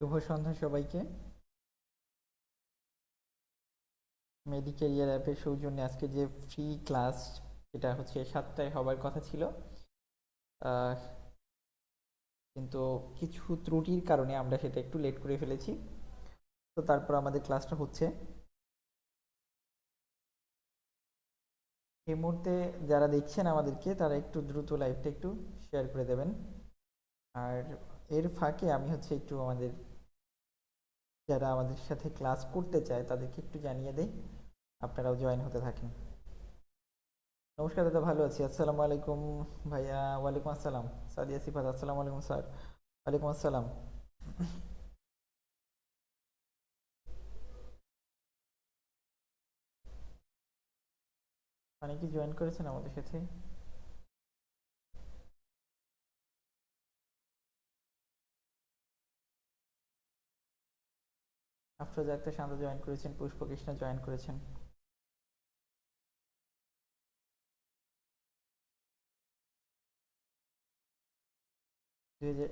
শুভ সন্ধ্যা সবাইকে। মেডিকেরিয়ার অ্যাপের সৌজন্যে আজকে যে ফ্রি ক্লাস সেটা হচ্ছে সাতটায় হবার কথা ছিল কিন্তু কিছু ত্রুটির কারণে আমরা সেটা একটু লেট করে ফেলেছি। তো তারপর আমাদের ক্লাসটা হচ্ছে। এই মুহূর্তে যারা দেখছেন আমাদেরকে, তারা একটু দ্রুত লাইভটা একটু শেয়ার করে দেবেন। আর এর ফাঁকে আমি হচ্ছে একটু আমাদের যারা আমাদের সাথে ক্লাস করতে চায়, তাদেরকে একটু জানিয়ে দেই। আপনারাও জয়েন হতে থাকেন। নমস্কার দাদা, ভালো আছি। আসসালামু আলাইকুম ভাইয়া, ওয়ালাইকুম আসসালাম। সাদিয়া সিফাত, আসসালামু আলাইকুম স্যার। ওয়ালাইকুম আসসালাম। অনেকে জয়েন করেছেন আমাদের সাথে। আফরোজা একটা শান্ত জয়েন করেছেন, পুষ্প কৃষ্ণ জয়েন করেছেন।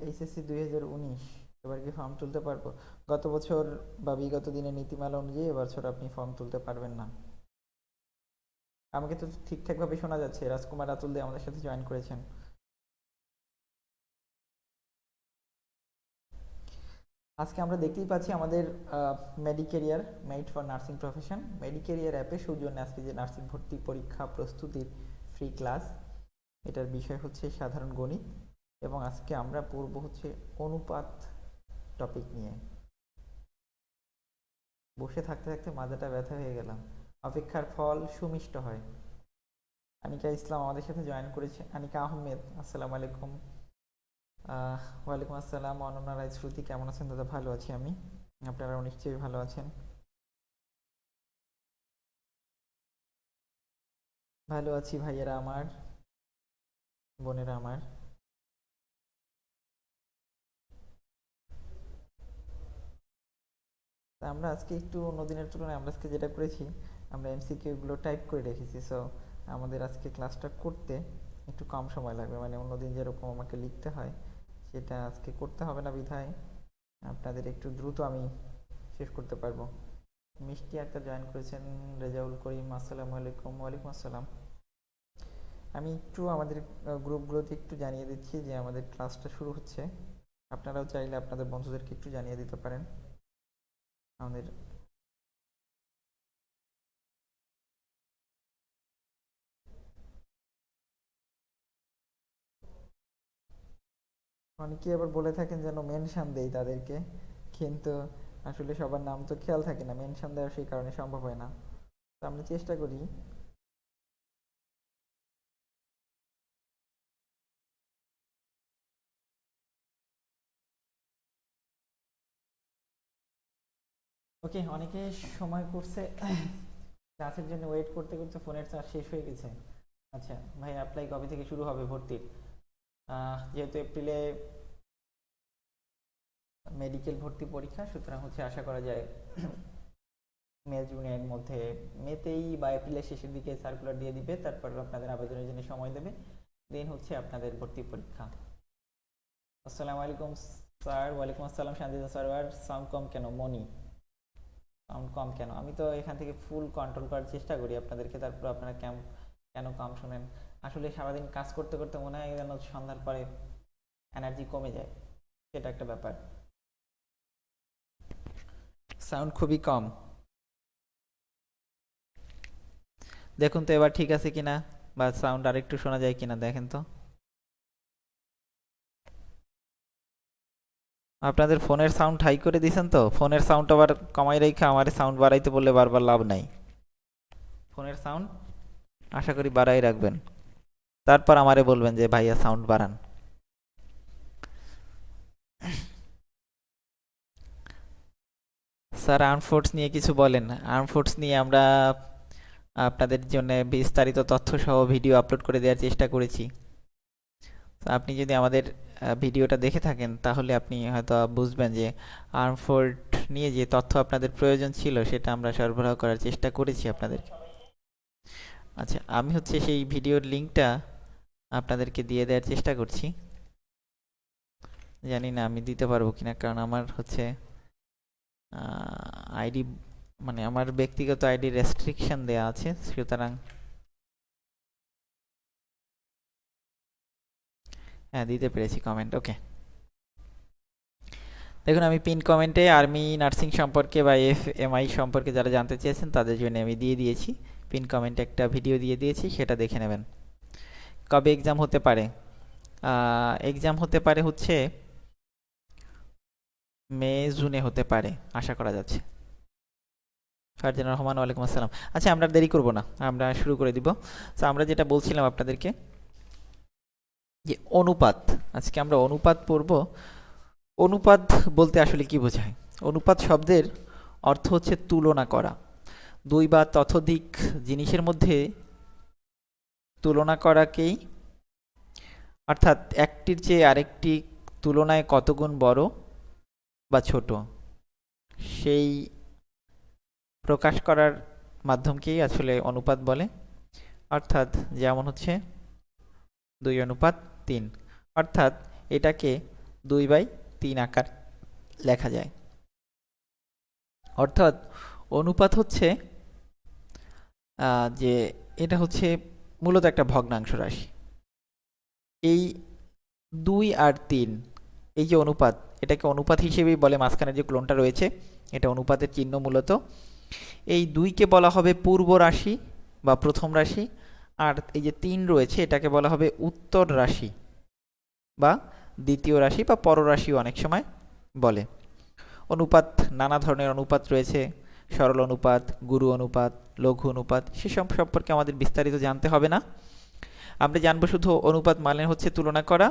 এইচএসসি দুই হাজার উনিশ, এবার কি ফর্ম তুলতে পারব? গত বছর বা বিগত দিনের নীতিমালা অনুযায়ী এবছর আপনি ফর্ম তুলতে পারবেন না। আমাকে তো ঠিকঠাকভাবে শোনা যাচ্ছে, রাজকুমার রাতুল দে আমাদের সাথে জয়েন করেছেন। আজকে আমরা দেখতেই পাচ্ছি আমাদের Medicareer made for nursing profession Medicareer অ্যাপে সৌজন্যে আজকে যে নার্সিং ভর্তি পরীক্ষা প্রস্তুতির ফ্রি ক্লাস এটার বিষয় হচ্ছে সাধারণ গণিত এবং আজকে আমরা পড়ব হচ্ছে অনুপাত টপিক নিয়ে। বসে থাকতে থাকতে মাজাটা ব্যথা হয়ে গেলাম। অপেক্ষার ফল সুমিষ্ট হয়। আনিকা ইসলাম আমাদের সাথে জয়েন করেছে। আনিকা আহমেদ, আসসালামু আলাইকুম। ওয়ালাইকুম আসসালাম, অনন্যা রায় শ্রুতি, কেমন আছেন? দাদা, ভালো আছি আমি। আপনারাও নিশ্চয়ই ভালো আছেন। ভালো আছি ভাইয়েরা আমার, বোনেরা আমার। আমরা আজকে একটু অন্য দিনের তুলনায়, আমরা আজকে যেটা করেছি, আমরা এমসিকিউ গুলো টাইপ করে রেখেছি। সো আমাদের আজকে ক্লাসটা করতে একটু কম সময় লাগবে। মানে অন্যদিন যেরকম আমাকে লিখতে হয় সেটা আজকে করতে হবে না বিধায়। আপনাদের একটু দ্রুত আমি শেষ করতে পারব। মিষ্টি একটা জয়েন করেছেন রেজাউল করিম, আসসালামু আলাইকুম। ওয়ালাইকুম আসসালাম। আমি একটু আমাদের গ্রুপগুলোতে একটু জানিয়ে দিচ্ছি যে আমাদের ক্লাসটা শুরু হচ্ছে। আপনারাও চাইলে আপনাদের বন্ধুদেরকে একটু জানিয়ে দিতে পারেন। আমাদের অনেকেই আবার বলে থাকেন যেন মেনশন দেই তাদেরকে। কিন্তু আসলে সবার নাম তো খেয়াল থাকে না, মেনশন দেওয়া সেই কারণে সম্ভব হয় না। তো আমরা চেষ্টা করি। ওকে, অনেকে সময় করছে, ক্লাসের জন্য ওয়েট করতে করতে ফোনের চার্জ শেষ হয়ে গেছে। আচ্ছা ভাই অ্যাপ্লাই কবে থেকে শুরু হবে ভর্তির? যেহেতু এপ্রিলে মেডিকেল ভর্তি পরীক্ষা, সুতরাং হচ্ছে আশা করা যায় মে জুনের মধ্যে মেতেই বা এপ্রিলের শেষের দিকে সার্কুলার দিয়ে দিবে, তারপর আপনাদের আবেদনের জন্য সময় দেবে। দেন হচ্ছে আপনাদের ভর্তি পরীক্ষা। আসসালামু আলাইকুম স্যার, ওয়ালাইকুম আসসালাম শান্তিদা সার্ভার সাউন্ড কম কেন, মনি? সাউন্ড কম কেন? আমি তো এখান থেকে ফুল কন্ট্রোল করার চেষ্টা করি আপনাদেরকে, তারপর আপনারা কেন কেন কম শোনেন? আসলে সারাদিন কাজ করতে করতে মনে হয় যেন সন্ধ্যার পরে এনার্জি কমে যায়। সেটা একটা ব্যাপার। সাউন্ড খুবই কম। দেখুন তো এবার ঠিক আছে কিনা? বা সাউন্ড আরেকটু শোনা যায় কিনা দেখেন তো। আপনাদের ফোনের সাউন্ড হাই করে দিয়েছেন তো? ফোনের সাউন্ড আবার কমাই রেখে আমার সাউন্ড বাড়াইতে বললে বারবার লাভ নাই। ফোনের সাউন্ড আশা করি বাড়াই রাখবেন। তারপর আমারে বলবেন যে, ভাইয়া সাউন্ড বাড়ান। স্যার আর্ম ফোর্স নিয়ে কিছু বলেন আর্ম ফোর্স নিয়ে আমরা আপনাদের জন্য বিস্তারিত তথ্য সহ ভিডিও আপলোড করে দেওয়ার চেষ্টা করেছি। তো আপনি যদি আমাদের ভিডিওটা দেখে থাকেন, তাহলে আপনি হয়তো বুঝবেন যে আর্ম ফোর্স নিয়ে যে তথ্য আপনাদের প্রয়োজন ছিল, সেটা আমরা সরবরাহ করার চেষ্টা করেছি আপনাদের। আচ্ছা আমি হচ্ছে সেই ভিডিওর লিঙ্কটা আপনাদেরকে দিয়ে দেওয়ার চেষ্টা করছি। জানি না আমি দিতে পারব কিনা, কারণ আমার হচ্ছে আইডি মানে আমার ব্যক্তিগত আইডি রেস্ট্রিকশন দেয়া আছে, সুতরাং হ্যাঁ দিতে পেরেছি কমেন্ট ওকে দেখুন, আমি পিন কমেন্টে আর্মি নার্সিং সম্পর্কে বা এফ এমআই সম্পর্কে যারা জানতে চেয়েছেন, তাদের জন্য আমি দিয়ে দিয়েছি। পিন কমেন্টে একটা ভিডিও দিয়ে দিয়েছি, সেটা দেখে নেবেন। কবে এক্সাম হতে পারে? এক্সাম হতে পারে হচ্ছে মে, জুনে হতে পারে, আশা করা যাচ্ছে। ফারজান রহমান, ওয়ালাইকুম আসসালাম। আচ্ছা আমরা দেরি করব না, আমরা শুরু করে দিব। তো আমরা যেটা বলছিলাম আপনাদেরকে, যে অনুপাত, আজকে আমরা অনুপাত পড়ব। অনুপাত বলতে আসলে কি বোঝায়? অনুপাত শব্দের অর্থ হচ্ছে তুলনা করা। দুই বা ততোধিক জিনিসের মধ্যে তুলনা করাকেই, অর্থাৎ একটির চেয়ে আরেকটি তুলনায় কতগুণ বড় বা ছোট, সেই প্রকাশ করার মাধ্যমকেই আসলে অনুপাত বলে। অর্থাৎ যেমন হচ্ছে দুই অনুপাত তিন, অর্থাৎ এটাকে দুই বাই তিন আকার লেখা যায়। অর্থাৎ অনুপাত হচ্ছে যে এটা হচ্ছে মূলত একটা ভগ্নাংশ রাশি। এই দুই আর তিন, এই যে অনুপাত, এটাকে অনুপাত হিসেবেই বলে মাঝখানে যে ক্লোনটা রয়েছে, এটা অনুপাতের চিহ্ন মূলত। এই দুইকে বলা হবে পূর্ব রাশি বা প্রথম রাশি, আর এই যে তিন রয়েছে, এটাকে বলা হবে উত্তর রাশি বা দ্বিতীয় রাশি বা পররাশিও অনেক সময় বলে। অনুপাত, নানা ধরনের অনুপাত রয়েছে সরল অনুপাত, গুরু অনুপাত, লঘু অনুপাত, সেসব সম্পর্কে আমাদের বিস্তারিত জানতে হবে না। আমরা জানব শুধু অনুপাত মানে হচ্ছে তুলনা করা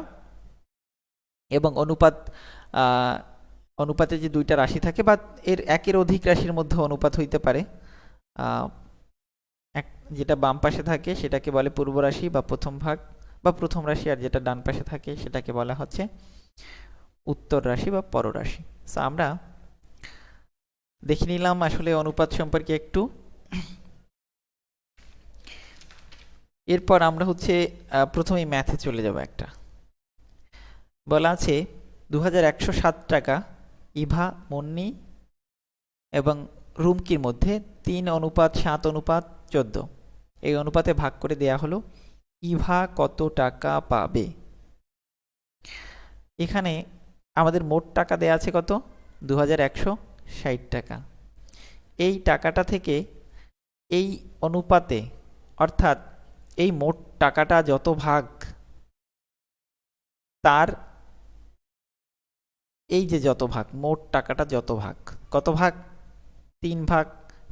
এবং অনুপাত অনুপাতে যে দুইটা রাশি থাকে বা এর একের অধিক রাশির মধ্যে অনুপাত হইতে পারে। এক, যেটা বাম পাশে থাকে সেটাকে বলে পূর্ব রাশি বা প্রথম ভাগ বা প্রথম রাশি আর যেটা ডান পাশে থাকে সেটাকে বলা হচ্ছে উত্তর রাশি বা পররাশি সো আমরা দেখে নিলাম আসলে অনুপাত সম্পর্কে একটু। এরপর আমরা হচ্ছে প্রথমেই ম্যাথে চলে যাব একটা। বলা আছে দু হাজার একশো সাত টাকা ইভা, মন্নি এবং রুমকির মধ্যে তিন অনুপাত, সাত অনুপাত, চোদ্দ। এই অনুপাতে ভাগ করে দেয়া হলো, ইভা কত টাকা পাবে? এখানে আমাদের মোট টাকা দেয়া আছে কত? দু হাজার একশো টাকা। এই টাকাটা থেকে এই অনুপাতে, অর্থাৎ এই মোট টাকাটা যত ভাগ, তার এই যে যত ভাগ, মোট টাকাটা যত ভাগ, কত ভাগ? তিন ভাগ,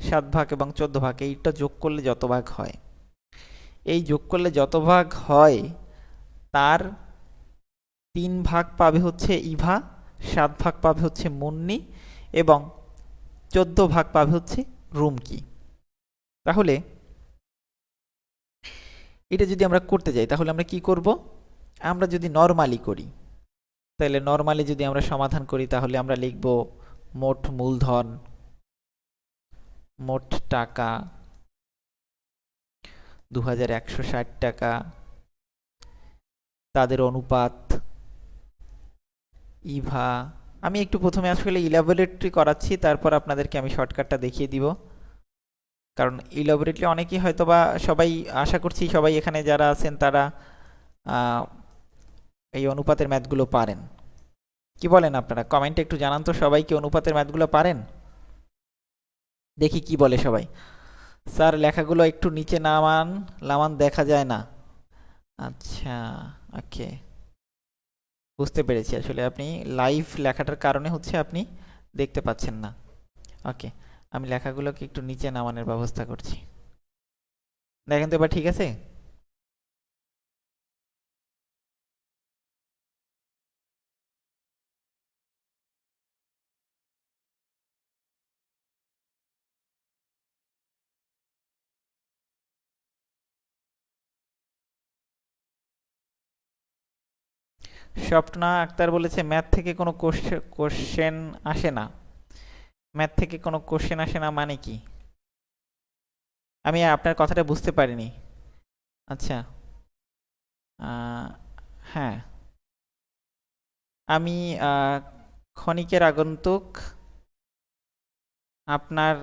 সাত ভাগ এবং চোদ্দ ভাগ, এইটা যোগ করলে যত ভাগ হয়। এই যোগ করলে যত ভাগ হয়, তার তিন ভাগ পাবে হচ্ছে ইভা, সাত ভাগ পাবে হচ্ছে মুন্নি এবং চোদ্দ ভাগ পাবে হচ্ছে রুমকি তাহলে এটা যদি আমরা করতে যাই, তাহলে আমরা কি করব? আমরা যদি নর্মালি করি, তাহলে নর্মালি যদি আমরা সমাধান করি, তাহলে আমরা লিখব মোট মূলধন, মোট টাকা দু হাজার একশো ষাট টাকা, তাদের অনুপাত, ইভা আমি একটু প্রথমে আসলে ইলাবোরেটরি করাচ্ছি, তারপর আপনাদেরকে আমি শর্টকাটটা দেখিয়ে দিব। কারণ ইলাবোরেটলি অনেকেই হয়তো বা সবাই, আশা করছি সবাই এখানে যারা আছেন তারা এই অনুপাতের ম্যাথগুলো পারেন। কি বলেন আপনারা? কমেন্টে একটু জানান তো সবাই কি অনুপাতের ম্যাথগুলো পারেন? দেখি কি বলে সবাই। স্যার, লেখাগুলো একটু নিচে নামান লামান দেখা যায় না। আচ্ছা ওকে বুঝতে পেরেছি। আসলে আপনি লাইভ লেখাটার কারণে হচ্ছে আপনি দেখতে পাচ্ছেন না। ওকে আমি লেখাগুলোকে একটু নিচে নামানোর ব্যবস্থা করছি। দেখেন তো এবার ঠিক আছে? স্বপ্না আক্তার বলেছে, ম্যাথ থেকে কোনো কোশ্চেন আসে না। ম্যাথ থেকে কোনো কোশ্চেন আসে না মানে কি? আমি আপনার কথাটা বুঝতে পারিনি। আচ্ছা। হ্যাঁ। আমি ক্ষণিকের আগন্তুক আপনার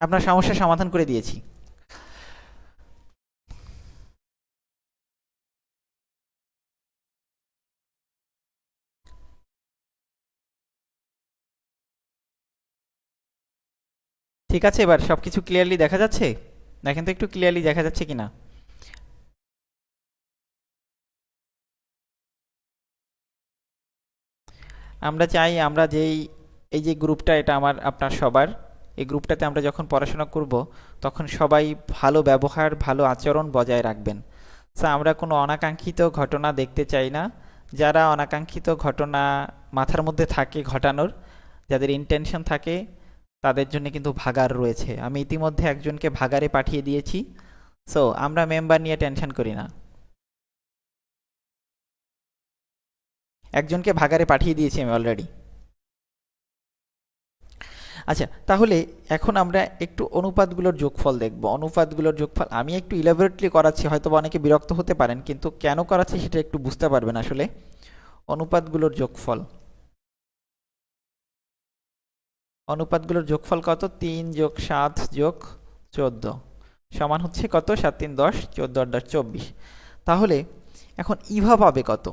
আপনার সমস্যার সমাধান করে দিয়েছি। ঠিক আছে, এবার সব কিছু ক্লিয়ারলি দেখা যাচ্ছে? দেখেন তো একটু ক্লিয়ারলি দেখা যাচ্ছে কিনা? আমরা চাই আমরা যেই, এই যে গ্রুপটা, এটা আমার, আপনার সবার। এই গ্রুপটাতে আমরা যখন পড়াশোনা করব, তখন সবাই ভালো ব্যবহার, ভালো আচরণ বজায় রাখবেন। সো আমরা কোনো অনাকাঙ্ক্ষিত ঘটনা দেখতে চাই না। যারা অনাকাঙ্ক্ষিত ঘটনা মাথার মধ্যে থাকে ঘটানোর, যাদের ইন্টেনশন থাকে তাদের জন্য কিন্তু ভাগার রয়েছে। আমি ইতিমধ্যে একজনকে ভাগারে পাঠিয়ে দিয়েছি। সো আমরা মেম্বার নিয়ে টেনশন করি না। একজনকে ভাগারে পাঠিয়ে দিয়েছি আমি অলরেডি আচ্ছা তাহলে এখন আমরা একটু অনুপাতগুলোর যোগফল দেখব। অনুপাতগুলোর যোগফল, আমি একটু ইলাবোরেটলি করাচ্ছি, হয়তো অনেকে বিরক্ত হতে পারেন, কিন্তু কেন করাচ্ছি সেটা একটু বুঝতে পারবেন আসলে। অনুপাতগুলোর যোগফল। অনুপাতগুলোর যোগফল কত? তিন যোগ সাত যোগ চোদ্দ। সমান হচ্ছে কত? সাত, তিন, দশ, চোদ্দ, আট, দশ, চব্বিশ। তাহলে এখন ইভা পাবে কত?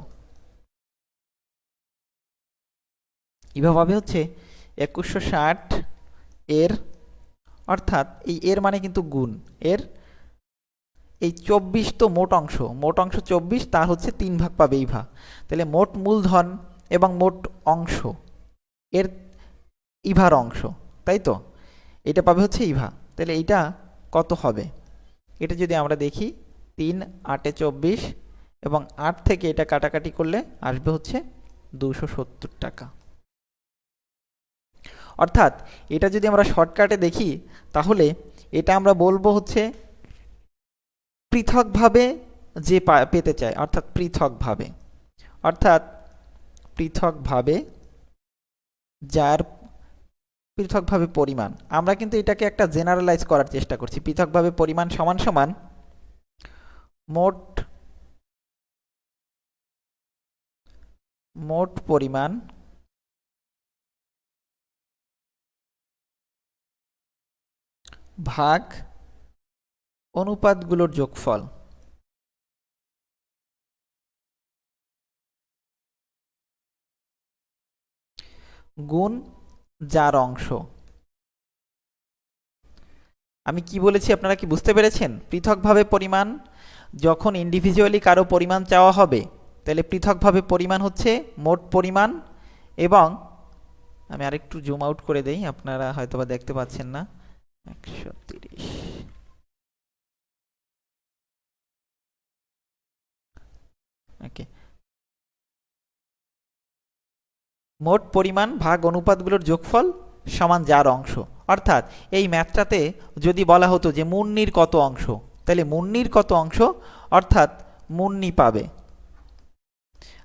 ইভা পাবে হচ্ছে একুশশো ষাট এর, অর্থাৎ এই এর মানে কিন্তু গুণ। এর এই চব্বিশ তো মোট অংশ। মোট অংশ চব্বিশ, তার হচ্ছে তিন ভাগ পাবে ইভা। তাহলে মোট মূলধন এবং মোট অংশ। এর ইভার অংশ, তাই তো? এটা পাবে হচ্ছে ইভা। তাহলে এইটা কত হবে? এটা যদি আমরা দেখি, তিন, আটে চব্বিশ এবং আট থেকে এটা কাটাকাটি করলে আসবে হচ্ছে দুশো সত্তর টাকা। অর্থাৎ এটা যদি আমরা শর্টকাটে দেখি, তাহলে এটা আমরা বলব হচ্ছে পৃথকভাবে যে পেতে চায়, অর্থাৎ পৃথকভাবে। অর্থাৎ পৃথকভাবে যার পৃথকভাবে পরিমাণ। আমরা কিন্তু এটাকে একটা জেনারেলাইজ করার চেষ্টা করছি। পৃথকভাবে পরিমাণ সমান সমান মোট মোট পরিমাণ ভাগ অনুপাতগুলোর যোগফল। গুণ যার অংশ। আমি কি বলেছি আপনারা কি বুঝতে পেরেছেন? পৃথকভাবে পরিমাণ, যখন ইন্ডিভিজুয়ালি কারও পরিমাণ চাওয়া হবে, তাহলে পৃথকভাবে পরিমাণ হচ্ছে মোট পরিমাণ এবং, আমি আরেকটু জুম আউট করে দেই, আপনারা হয়তোবা দেখতে পাচ্ছেন না। একশো তিরিশ। ওকে মোট পরিমাণ ভাগ অনুপাতগুলোর যোগফল সমান যার অংশ। অর্থাৎ এই ম্যাথটাতে যদি বলা হতো যে মুন্নির কত অংশ, তাহলে মুন্নির কত অংশ? অর্থাৎ মুন্নি পাবে।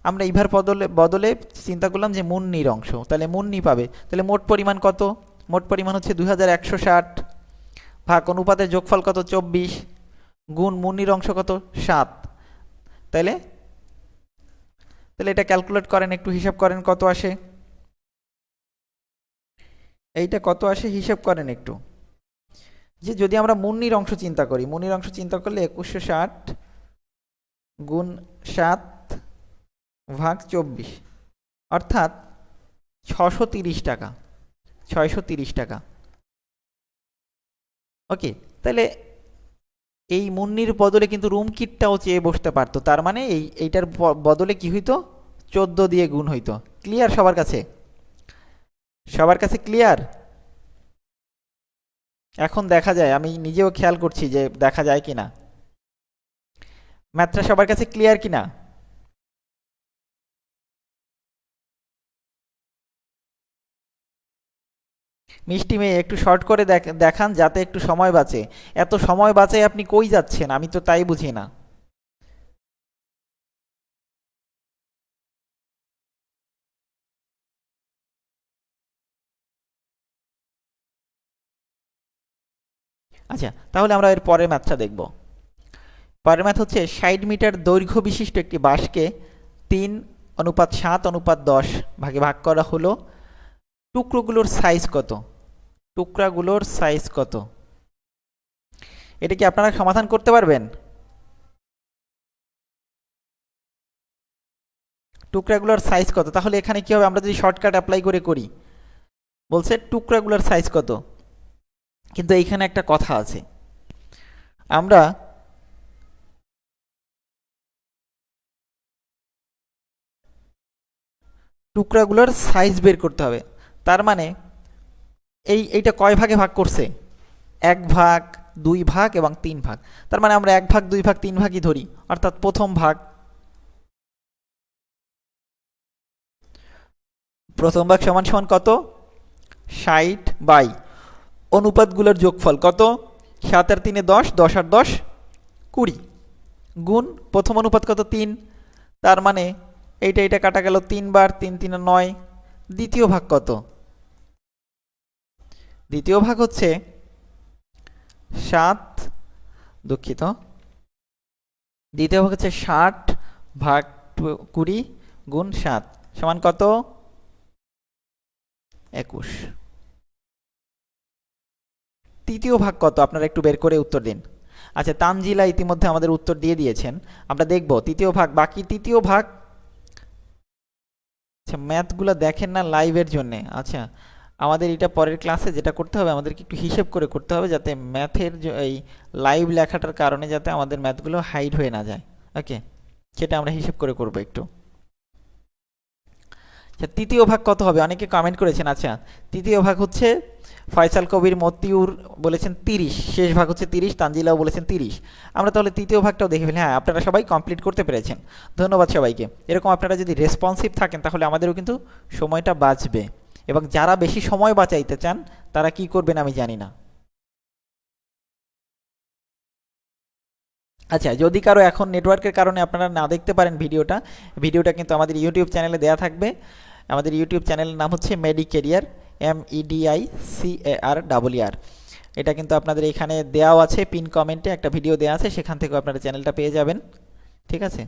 আমরা ইভার বদলে বদলে চিন্তা করলাম যে মুন্নির অংশ, তাহলে মুন্নি পাবে। তাহলে মোট পরিমাণ কত? মোট পরিমাণ হচ্ছে দুই হাজার একশো ষাট। ভাগ অনুপাতের যোগফল কত? চব্বিশ। গুণ মুন্নির অংশ কত? সাত। তাইলে তাহলে এটা ক্যালকুলেট করেন, একটু হিসাব করেন কত আসে। এইটা কত আসে, হিসাব করেন একটু। যে যদি আমরা মুন্নির অংশ চিন্তা করি, মুন্নির অংশ চিন্তা করলে একুশশো ষাট গুণ সাত ভাগ চব্বিশ, অর্থাৎ ছশো তিরিশ টাকা, ছয়শো তিরিশ টাকা। ওকে, তাহলে এই মুন্নির বদলে কিন্তু রুম কিটটাও চেয়ে বসতে পারতো। তার মানে এই, এইটার বদলে কি হইতো? চোদ্দ দিয়ে গুণ হইতো। ক্লিয়ার সবার কাছে? সবার কাছে ক্লিয়ার এখন দেখা যায়, আমি নিজেও খেয়াল করছি যে দেখা যায় কিনা। ম্যাথটা সবার কাছে ক্লিয়ার কিনা? মিষ্টি মেয়ে, একটু শর্ট করে দেখান যাতে একটু সময় বাঁচে। এত সময় বাঁচে আপনি কই যাচ্ছেন? আমি তো তাই বুঝি না। আচ্ছা তাহলে আমরা এর পরের ম্যাথটা দেখব। পরের ম্যাথ হচ্ছে ষাট মিটার দৈর্ঘ্য বিশিষ্ট একটি বাঁশকে তিন, অনুপাত সাত, অনুপাত দশ ভাগে ভাগ করা হলো। টুকরোগুলোর সাইজ কত? টুকরাগুলোর সাইজ কত? এটা কি আপনারা সমাধান করতে পারবেন? টুকরাগুলোর সাইজ কত? তাহলে এখানে কি হবে? আমরা যদি শর্টকাট অ্যাপ্লাই করে করি, বলছে টুকরাগুলোর সাইজ কত? কিন্তু এইখানে একটা কথা আছে। আমরা টুকরাগুলোর সাইজ বের করতে হবে। তার মানে এই, এইটা কয় ভাগে ভাগ করছে? এক ভাগ, দুই ভাগ এবং তিন ভাগ। তার মানে আমরা এক ভাগ, দুই ভাগ, তিন ভাগই ধরি। অর্থাৎ প্রথম ভাগ প্রথম ভাগ সমান সমান কত? ষাট বাই। অনুপাতগুলোর যোগফল কত? সাত আর তিনে দশ দশ আর দশ, কুড়ি। গুণ প্রথম অনুপাত কত? তিন। তার মানে এইটা এইটা কাটা গেল তিনবার তিন, তিনে নয়। দ্বিতীয় ভাগ কত? দ্বিতীয় ভাগ হচ্ছে সাত, দুঃখিত। দ্বিতীয় ভাগ হচ্ছে ষাট ভাগ কুড়ি গুণ সাত, সমান কত? একুশ। তৃতীয় ভাগ কত? আপনারা একটু বের করে উত্তর দিন। আচ্ছা তানজিলা ইতিমধ্যে আমাদের উত্তর দিয়ে দিয়েছেন। আমরা দেখব, তৃতীয় ভাগ, বাকি তৃতীয় ভাগ? আচ্ছা ম্যাথগুলো দেখেন না লাইভের জন্যে। আচ্ছা আমাদের এটা পরের ক্লাসে যেটা করতে হবে, আমাদেরকে একটু হিসেব করে করতে হবে যাতে ম্যাথের এই লাইভ লেখাটার কারণে যাতে আমাদের ম্যাথগুলো হাইড হয়ে না যায়। ওকে সেটা আমরা হিসেব করে করব একটু। আচ্ছা তৃতীয় ভাগ কত হবে? অনেকে কমেন্ট করেছেন আচ্ছা তৃতীয় ভাগ হচ্ছে ফয়সাল কবির মতিউর বলেছেন তিরিশ, শেষ ভাগ হচ্ছে তিরিশ, তানজিলাও বলেছেন তিরিশ। আমরা তাহলে তৃতীয় ভাগটাও দেখে ফেলি। হ্যাঁ আপনারা সবাই কমপ্লিট করতে পেরেছেন। ধন্যবাদ সবাইকে। এরকম আপনারা যদি রেসপন্সিভ থাকেন, তাহলে আমাদেরও কিন্তু সময়টা বাঁচবে। এবং যারা বেশি সময় বাঁচাইতে চান, তারা কি করবেন আমি জানি না। আচ্ছা যদি কারও এখন নেটওয়ার্কের কারণে আপনারা না দেখতে পারেন ভিডিওটা ভিডিওটা কিন্তু আমাদের ইউটিউব চ্যানেলে দেয়া থাকবে। আমাদের ইউটিউব চ্যানেলের নাম হচ্ছে Medicareer M EDI C A R double R এটা কিন্তু আপনাদের এখানে দেওয়াও আছে, পিন কমেন্টে একটা ভিডিও দেওয়া আছে, সেখান থেকে আপনারা চ্যানেলটা পেয়ে যাবেন। ঠিক আছে?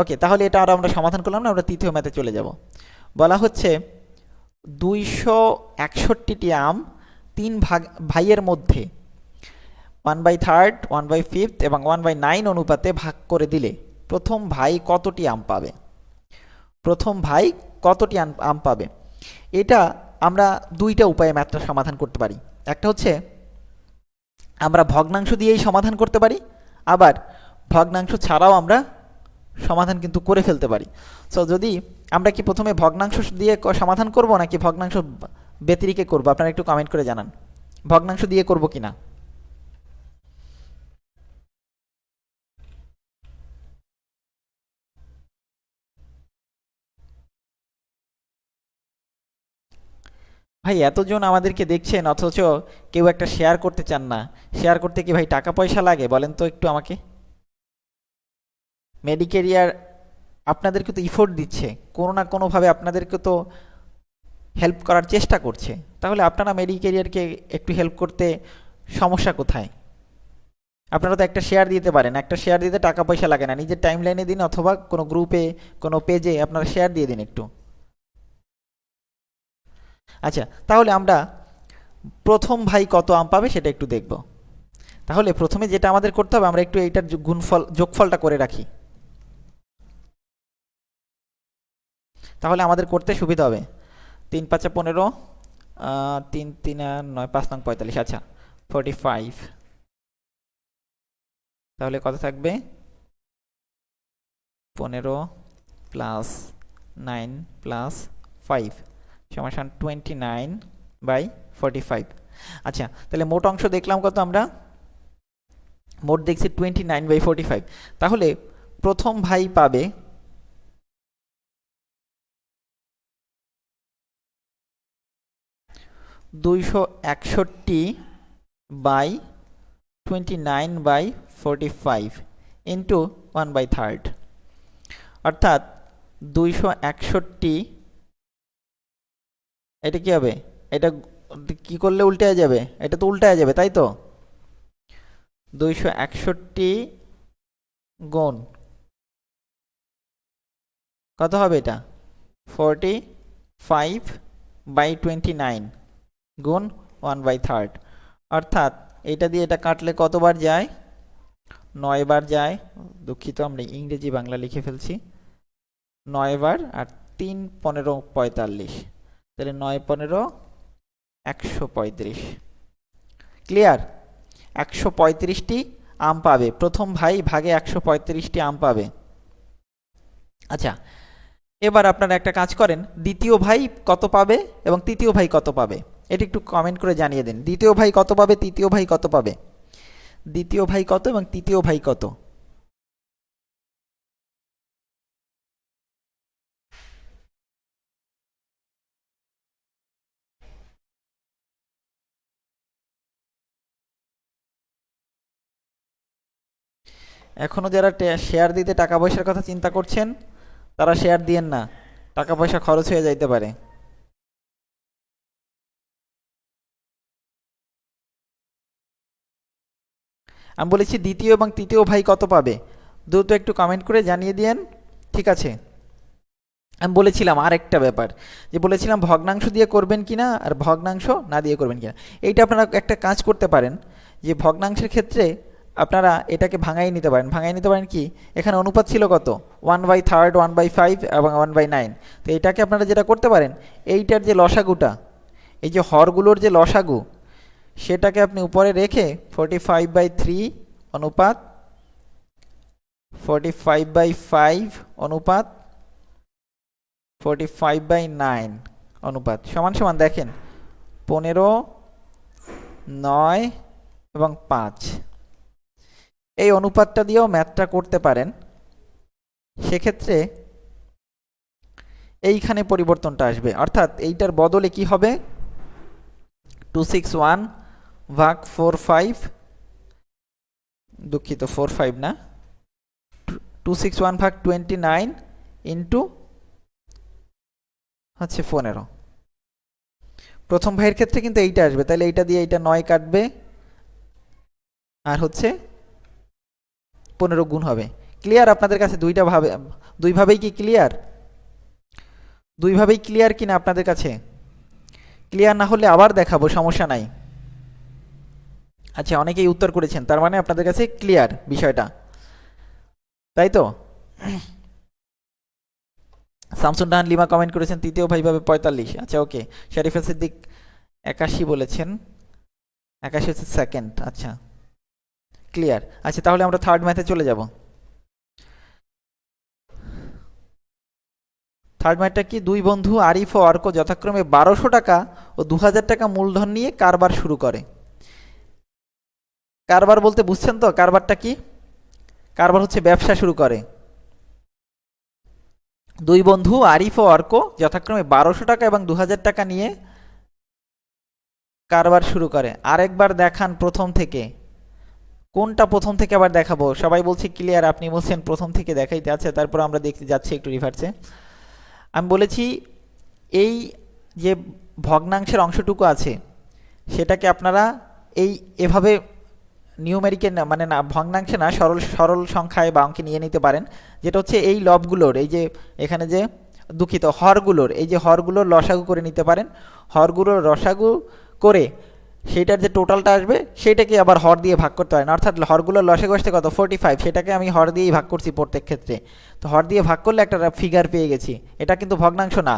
ওকে, তাহলে এটা আর আমরা সমাধান করলাম না আমরা তৃতীয় ম্যাথে চলে যাব। বলা হচ্ছে দুইশো একষট্টিটি আম তিন ভাগ, ভাইয়ের মধ্যে। One by third one by fifth এবং ওয়ান বাই নাইন অনুপাতে ভাগ করে দিলে প্রথম ভাই কতটি আম পাবে? প্রথম ভাই কতটি আম- পাবে? এটা আমরা দুইটা উপায়ে ম্যাথটা সমাধান করতে পারি। একটা হচ্ছে, আমরা ভগ্নাংশ দিয়েই সমাধান করতে পারি, আবার ভগ্নাংশ ছাড়াও আমরা সমাধান কিন্তু করে ফেলতে পারি। সো যদি আমরা কি প্রথমে ভগ্নাংশ দিয়ে ক- সমাধান করব, নাকি ভগ্নাংশ ব্যতিরিকে করব? আপনারা একটু কমেন্ট করে জানান। ভগ্নাংশ দিয়ে করব কিনা? ভাই, এতজন আমাদেরকে দেখছেন, অথচ কেউ একটা শেয়ার করতে চান না। শেয়ার করতে কি ভাই টাকা পয়সা লাগে? বলেন তো একটু আমাকে। মেডিকেরিয়ার আপনাদেরকে তো ইফোর্ট দিচ্ছে, কোনো না কোনোভাবে আপনাদেরকে তো হেল্প করার চেষ্টা করছে। তাহলে আপনারা মেডিকেরিয়ারকে একটু হেল্প করতে সমস্যা কোথায়? আপনারা তো একটা শেয়ার দিতে পারেন, একটা শেয়ার দিতে টাকা পয়সা লাগে না, নিজের টাইম লাইনে দিন অথবা কোনো গ্রুপে কোনো পেজে আপনারা শেয়ার দিয়ে দিন একটু। আচ্ছা তাহলে আমরা প্রথম ভাই কত আম পাবে সেটা একটু দেখব। তাহলে প্রথমে যেটা আমাদের করতে হবে, আমরা একটু এইটার গুণফল যোগফলটা করে রাখি। তাহলে আমাদের করতে সুবিধা হবে। তিন পাঁচা পনেরো তিন তিন নয়, পাঁচ, নং, পঁয়তাল্লিশ। আচ্ছা ফোরটি ফাইভ তাহলে কত থাকবে? পনেরো প্লাস নাইন প্লাস ফাইভ সমান twenty nine by forty five আচ্ছা তাহলে মোট অংশ দেখলাম কত আমরা? মোট দেখছি twenty nine by forty five তাহলে প্রথম ভাই পাবে দুইশো একষট্টি by twenty nine by forty five into one by third. অর্থাৎ দুইশো একষট্টি এটা কি হবে? এটা কি করলে উল্টে যাবে? এটা তো উল্টে যাবে, তাই তো? দুইশো একষট্টি গুণ কত হবে এটা? Forty five by twenty nine. গুণ ওয়ান বাই থার্ড। অর্থাৎ এটা দিয়ে এটা কাটলে কতবার যায়? নয় বার যায়। দুঃখিত, আমরা ইংরেজি বাংলা লিখে ফেলছি। নয় বার আর তিন পনেরো পঁয়তাল্লিশ। তাহলে নয় পনেরো, একশো পঁয়ত্রিশ। ক্লিয়ার একশো পঁয়ত্রিশটি আম পাবে। প্রথম ভাই ভাগে একশো পঁয়ত্রিশটি আম পাবে। আচ্ছা এবার আপনারা একটা কাজ করেন। দ্বিতীয় ভাই কত পাবে এবং তৃতীয় ভাই কত পাবে? এটি একটু কমেন্ট করে জানিয়ে দিন। দ্বিতীয় ভাই কত পাবে? তৃতীয় ভাই কত পাবে? দ্বিতীয় ভাই কত এবং তৃতীয় ভাই কত? এখনও যারা শেয়ার দিতে টাকা পয়সার কথা চিন্তা করছেন, তারা শেয়ার দিয়েন না। টাকা পয়সা খরচ হয়ে যাইতে পারে। আমি বলেছি দ্বিতীয় এবং তৃতীয় ভাই কত পাবে? দ্রুত একটু কমেন্ট করে জানিয়ে দিয়েন। ঠিক আছে। আমি বলেছিলাম আর একটা ব্যাপার, যে বলেছিলাম ভগ্নাংশ দিয়ে করবেন কি না আর ভগ্নাংশ না দিয়ে করবেন কি না এইটা আপনারা একটা কাজ করতে পারেন, যে ভগ্নাংশের ক্ষেত্রে আপনারা এটাকে ভাঙাই নিতে পারেন। ভাঙাই নিতে পারেন কি? এখানে অনুপাত ছিল কত? One by third one by five এবং ওয়ান বাই নাইন তো এটাকে আপনারা যেটা করতে পারেন, এইটার যে লসাগুটা, এই যে হরগুলোর যে লসাগু সেটাকে আপনি উপরে রেখে ফোরটি ফাইভ বাই থ্রি অনুপাত ফোরটি ফাইভ বাই ফাইভ অনুপাত ফোরটি ফাইভ বাই নাইন অনুপাত। সমান সমান দেখেন, পনেরো, নয় এবং পাঁচ। এই অনুপাতটা দিয়েও ম্যাথটা করতে পারেন। সেক্ষেত্রে এইখানে পরিবর্তনটা আসবে। অর্থাৎ এইটার বদলে কি হবে? টু সিক্স ওয়ান ভাগ ফোর ফাইভ দুঃখিত ফোর ফাইভ না টু সিক্স ওয়ান ভাগ টোয়েন্টি নাইন ইন্টু হচ্ছে পনেরো। প্রথম ভাইয়ের ক্ষেত্রে কিন্তু এইটা আসবে তাহলে এইটা দিয়ে এইটা নয় কাটবে, আর হচ্ছে পনেরো গুণ হবে। ক্লিয়ার আপনাদের কাছে দুইটা ভাবে, দুইভাবেই কি ক্লিয়ার দুইভাবেই ক্লিয়ার কিনা আপনাদের কাছে? ক্লিয়ার না হলে আবার দেখাবো, সমস্যা নাই। আচ্ছা অনেকেই উত্তর করেছেন, তার মানে আপনাদের কাছে ক্লিয়ার বিষয়টা। তাই তো? শামসুন ডাহান লিমা কমেন্ট করেছেন, তৃতীয় ভাই ভাবে পঁয়তাল্লিশ। আচ্ছা ওকে। শরীফা সিদ্দিক একাশি বলেছেন। একাশি হচ্ছে সেকেন্ড আচ্ছা। ক্লিয়ার আচ্ছা তাহলে আমরা থার্ড ম্যাথে চলে যাব। থার্ড ম্যাথটা কি? দুই বন্ধু আরিফ ও অর্ক যথাক্রমে বারোশো টাকা ও দু হাজার টাকা মূলধন নিয়ে কারবার শুরু করে। কারবার বলতে বুঝছেন তো? কারবারটা কি? কারবার হচ্ছে ব্যবসা শুরু করে। দুই বন্ধু, আরিফ ও অর্ক, যথাক্রমে বারোশো টাকা এবং দু হাজার টাকা নিয়ে কারবার শুরু করে। আরেকবার দেখান প্রথম থেকে। কোনটা প্রথম থেকে আবার দেখাবো? সবাই বলছে ক্লিয়ার আপনি বলছেন প্রথম থেকে দেখাইতে আছে, তারপর আমরা দেখতে যাচ্ছি একটু রিভার্সে আমি বলেছি, এই যে ভগ্নাংশের অংশটুকু আছে, সেটাকে আপনারা এই এভাবে নিউমেরিকে মানে না, ভগ্নাংশে না, সরল সরল সংখ্যায় বা অঙ্কে নিয়ে নিতে পারেন। যেটা হচ্ছে এই লবগুলোর, এই যে এখানে যে দুঃখিত, হরগুলোর, এই যে হরগুলোর লসাগু করে নিতে পারেন। হরগুলোর রসাগু করে সেইটার যে টোটালটা আসবে, সেইটাকে আবার হর দিয়ে ভাগ করতে পারেন অর্থাৎ হরগুলোর লসে আসতে কত? ফোর্টি ফাইভ সেটাকে আমি হর দিয়েই ভাগ করছি প্রত্যেক ক্ষেত্রে। তো হর দিয়ে ভাগ করলে একটা ফিগার পেয়ে গেছি। এটা কিন্তু ভগ্নাংশ না।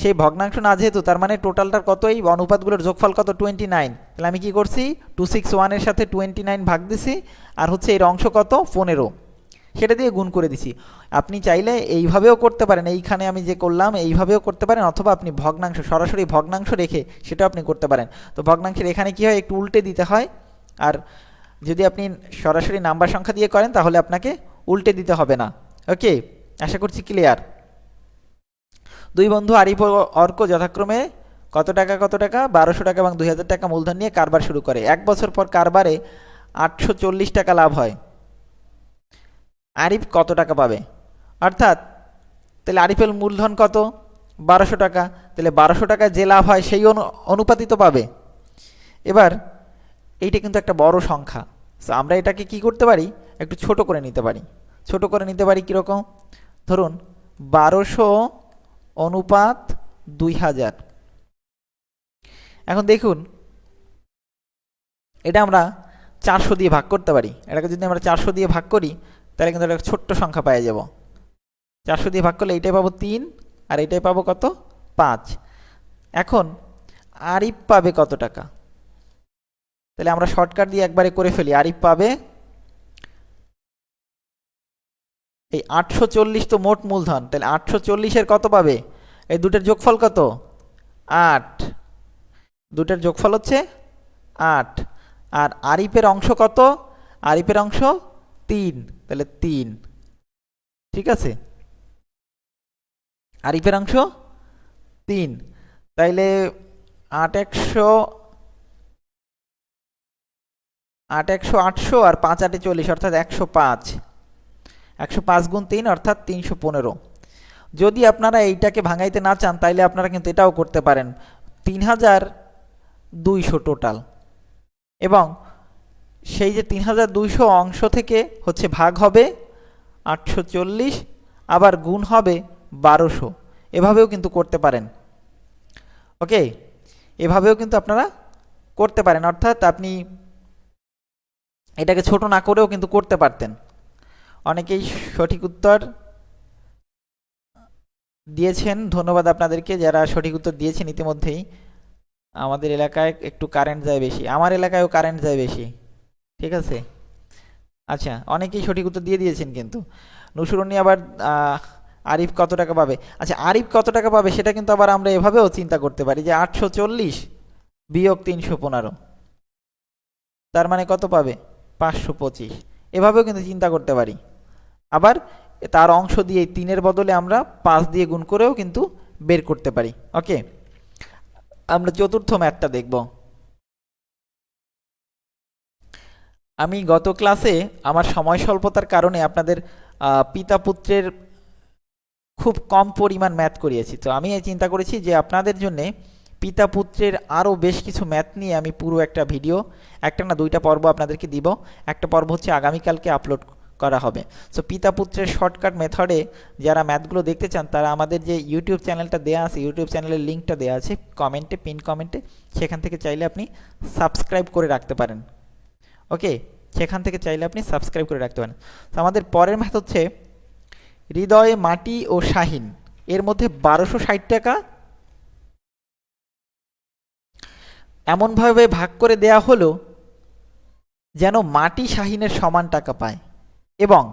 সেই ভগ্নাংশ না যেহেতু, তার মানে টোটালটার কত এই অনুপাতগুলোর যোগফল কত? টোয়েন্টি নাইন তাহলে আমি কী করছি? টু সিক্স ওয়ানের সাথে টোয়েন্টি নাইন ভাগ দিছি, আর হচ্ছে এর অংশ কত? পনেরো। সেটা দিয়ে গুণ করে দিছি। আপনি চাইলে এইভাবেও করতে পারেন, এইখানে আমি যে করলাম এইভাবেও করতে পারেন, অথবা আপনি ভগ্নাংশ, সরাসরি ভগ্নাংশ রেখে সেটা আপনি করতে পারেন। তো ভগ্নাংশের এখানে কি হয়, একটু উল্টে দিতে হয়, আর যদি আপনি সরাসরি নাম্বার সংখ্যা দিয়ে করেন, তাহলে আপনাকে উল্টে দিতে হবে না। ওকে আশা করছি ক্লিয়ার দুই বন্ধু আরিফ অর্ক যথাক্রমে কত টাকা কত টাকা? বারোশো টাকা এবং দুই হাজার টাকা মূলধন নিয়ে কারবার শুরু করে। এক বছর পর কারবারে আটশো চল্লিশ টাকা লাভ হয়। আরিফ কত টাকা পাবে? অর্থাৎ, তাহলে আরিফের মূলধন কত? বারোশো টাকা। তাহলে বারোশো টাকা যে লাভ হয়, সেই অনু অনুপাতিত পাবে। এবার, এইটা কিন্তু একটা বড় সংখ্যা। তো আমরা এটাকে কি করতে পারি? একটু ছোট করে নিতে পারি। ছোট করে নিতে পারি কীরকম? ধরুন, বারোশো অনুপাত দুই হাজার। এখন দেখুন, এটা আমরা চারশো দিয়ে ভাগ করতে পারি। এটাকে যদি আমরা চারশো দিয়ে ভাগ করি তাহলে কিন্তু একটা ছোট্ট সংখ্যা পেয়ে যাব। চারশো দিয়ে ভাগ করলে এইটাই পাবো তিন, আর এইটাই পাবো কত? পাঁচ। এখন, আরিফ পাবে কত টাকা? তাহলে আমরা শর্টকাট দিয়ে একবারে করে ফেলি। আরিফ পাবে এই আটশো চল্লিশ তো মোট মূলধন। তাহলে আটশো চল্লিশের কত পাবে? এই দুটোর যোগফল কত? আট। দুটোর যোগফল হচ্ছে আট। আর আরিফের অংশ কত? আরিফের অংশ তিন। তাহলে তিন। ঠিক আছে? আরিফের অংশ? তিন। তাইলে আট একশো আট একশো আটশো আর পাঁচ আটে চল্লিশ, অর্থাৎ একশো পাঁচ। একশো পাঁচ গুণ তিন, অর্থাৎ তিনশো পনেরো। যদি আপনারা এইটাকে ভাঙাইতে না চান, তাইলে আপনারা কিন্তু এটাও করতে পারেন। তিন হাজার দুইশো টোটাল। এবং সেই যে তিন হাজার দুইশো অংশ থেকে হচ্ছে ভাগ হবে আটশো চল্লিশ, আবার গুণ হবে বারোশো। এভাবেও কিন্তু করতে পারেন। ওকে? এভাবেও কিন্তু আপনারা করতে পারেন। অর্থাৎ আপনি এটাকে ছোট না করেও কিন্তু করতে পারতেন। অনেকেই সঠিক উত্তর দিয়েছেন। ধন্যবাদ আপনাদেরকে। যারা সঠিক উত্তর দিয়েছেন ইতিমধ্যেই। আমাদের এলাকায় একটু কারেন্ট যায় বেশি। আমার এলাকায়ও কারেন্ট যায় বেশি। ঠিক আছে? আচ্ছা অনেকেই সঠিক উত্তর দিয়ে দিয়েছেন কিন্তু। নুসুরনি আবার আরিফ কত টাকা পাবে? আচ্ছা আরিফ কত টাকা পাবে সেটা কিন্তু আবার আমরা এভাবেও চিন্তা করতে পারি যে আটশো চল্লিশ বিয়োগ তিনশো পনেরো। তার মানে কত পাবে? পাঁচশো পঁচিশ। এভাবেও কিন্তু চিন্তা করতে পারি। আবার তার অংশ দিয়ে তিনের বদলে আমরা পাঁচ দিয়ে গুণ করেও কিন্তু বের করতে পারি। ওকে? আমরা চতুর্থ ম্যাথটা দেখব। আমি গত ক্লাসে আমার সময় স্বল্পতার কারণে আপনাদের পিতা পুত্রের খুব কম পরিমাণ ম্যাথ করিয়েছি। তো আমি এই চিন্তা করেছি যে আপনাদের জন্যে পিতা পুত্রের আরও বেশ কিছু ম্যাথ নিয়ে আমি পুরো একটা ভিডিও, একটা না দুইটা পর্ব আপনাদেরকে দিব। একটা পর্ব হচ্ছে আগামীকালকে আপলোড করা হবে। সো পিতা পুত্রের শর্টকাট মেথডে যারা ম্যাথগুলো দেখতে চান, তারা আমাদের যে ইউটিউব চ্যানেলটা দেওয়া আছে, ইউটিউব চ্যানেলের লিঙ্কটা দেওয়া আছে, কমেন্টে, পিন কমেন্টে, সেখান থেকে চাইলে আপনি সাবস্ক্রাইব করে রাখতে পারেন। ওকে, সেখান থেকে চাইলে আপনি সাবস্ক্রাইব করে রাখতে পারেন। তো আমাদের পরের ম্যাথ হচ্ছে হৃদয়ে, মাটি ও শাহিন। এর মধ্যে বারোশো ষাট টাকা এমনভাবে ভাগ করে দেয়া হলো যেন মাটি শাহিনের সমান টাকা পায়। এবং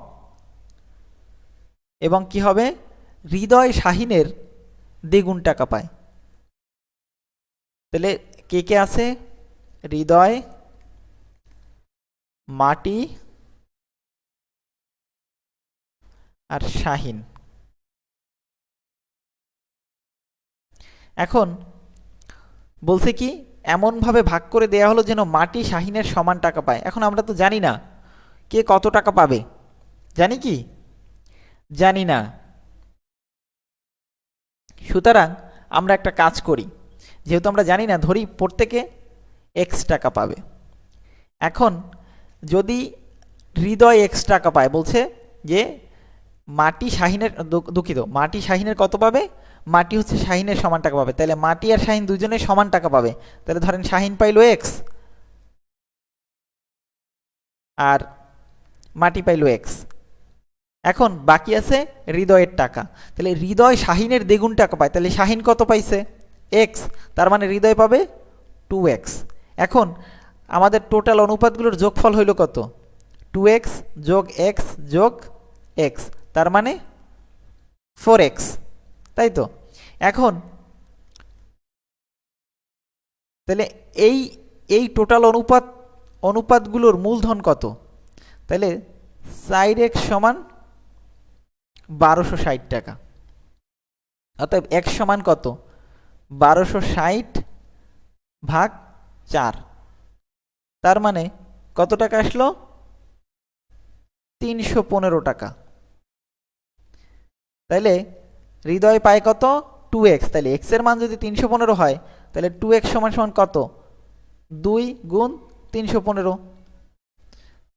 এবং কি হবে? হৃদয় শাহিনের দ্বিগুণ টাকা পায়। তাহলে কে কে আছে? হৃদয় মাটি আর শাহিন। এখন বলছে কি, এমনভাবে ভাগ করে দেয়া হলো যেন মাটি শাহিনের সমান টাকা পায়। এখন আমরা তো জানি না কে কত টাকা পাবে। জানি কি? জানি না। সুতরাং আমরা একটা কাজ করি। যেহেতু আমরা জানি না, ধরি প্রত্যেকে এক্স টাকা পাবে। এখন যদি হৃদয় এক্স টাকা পায়, বলছে যে মাটি শাহিনের দুঃখিত, মাটি শাহিনের কত পাবে? মাটি হচ্ছে শাহিনের সমান টাকা পাবে। তাহলে মাটি আর শাহিন দুজনে সমান টাকা পাবে। তাহলে ধরেন শাহিন পাইলো এক্স আর মাটি পাইলো এক্স এখন বাকি আছে হৃদয়ের টাকা। তাহলে হৃদয় শাহিনের দ্বিগুণ টাকা পায়। তাহলে শাহিন কত পাইছে? এক্স তার মানে হৃদয় পাবে টু এক্স এখন আমাদের টোটাল অনুপাতগুলোর যোগফল হইল কত? টু এক্স যোগ এক্স যোগ এক্স তার মানে ফোর এক্স তাই তো? এখন, তাহলে এই এই টোটাল অনুপাত, অনুপাতগুলোর মূলধন কত? তাহলে সাইড এক্স সমান বারোশো ষাট টাকা। অতএব এক্স সমান কত? বারোশো ষাট ভাগ চার। তার মানে কত টাকা আসলো? তিনশো পনেরো টাকা। তাইলে হৃদয় পায় কত? Two x. তাহলে এক্সের মান যদি তিনশো পনেরো হয় তাহলে টু এক্স সমান সমান কত? দুই গুণ তিনশো পনেরো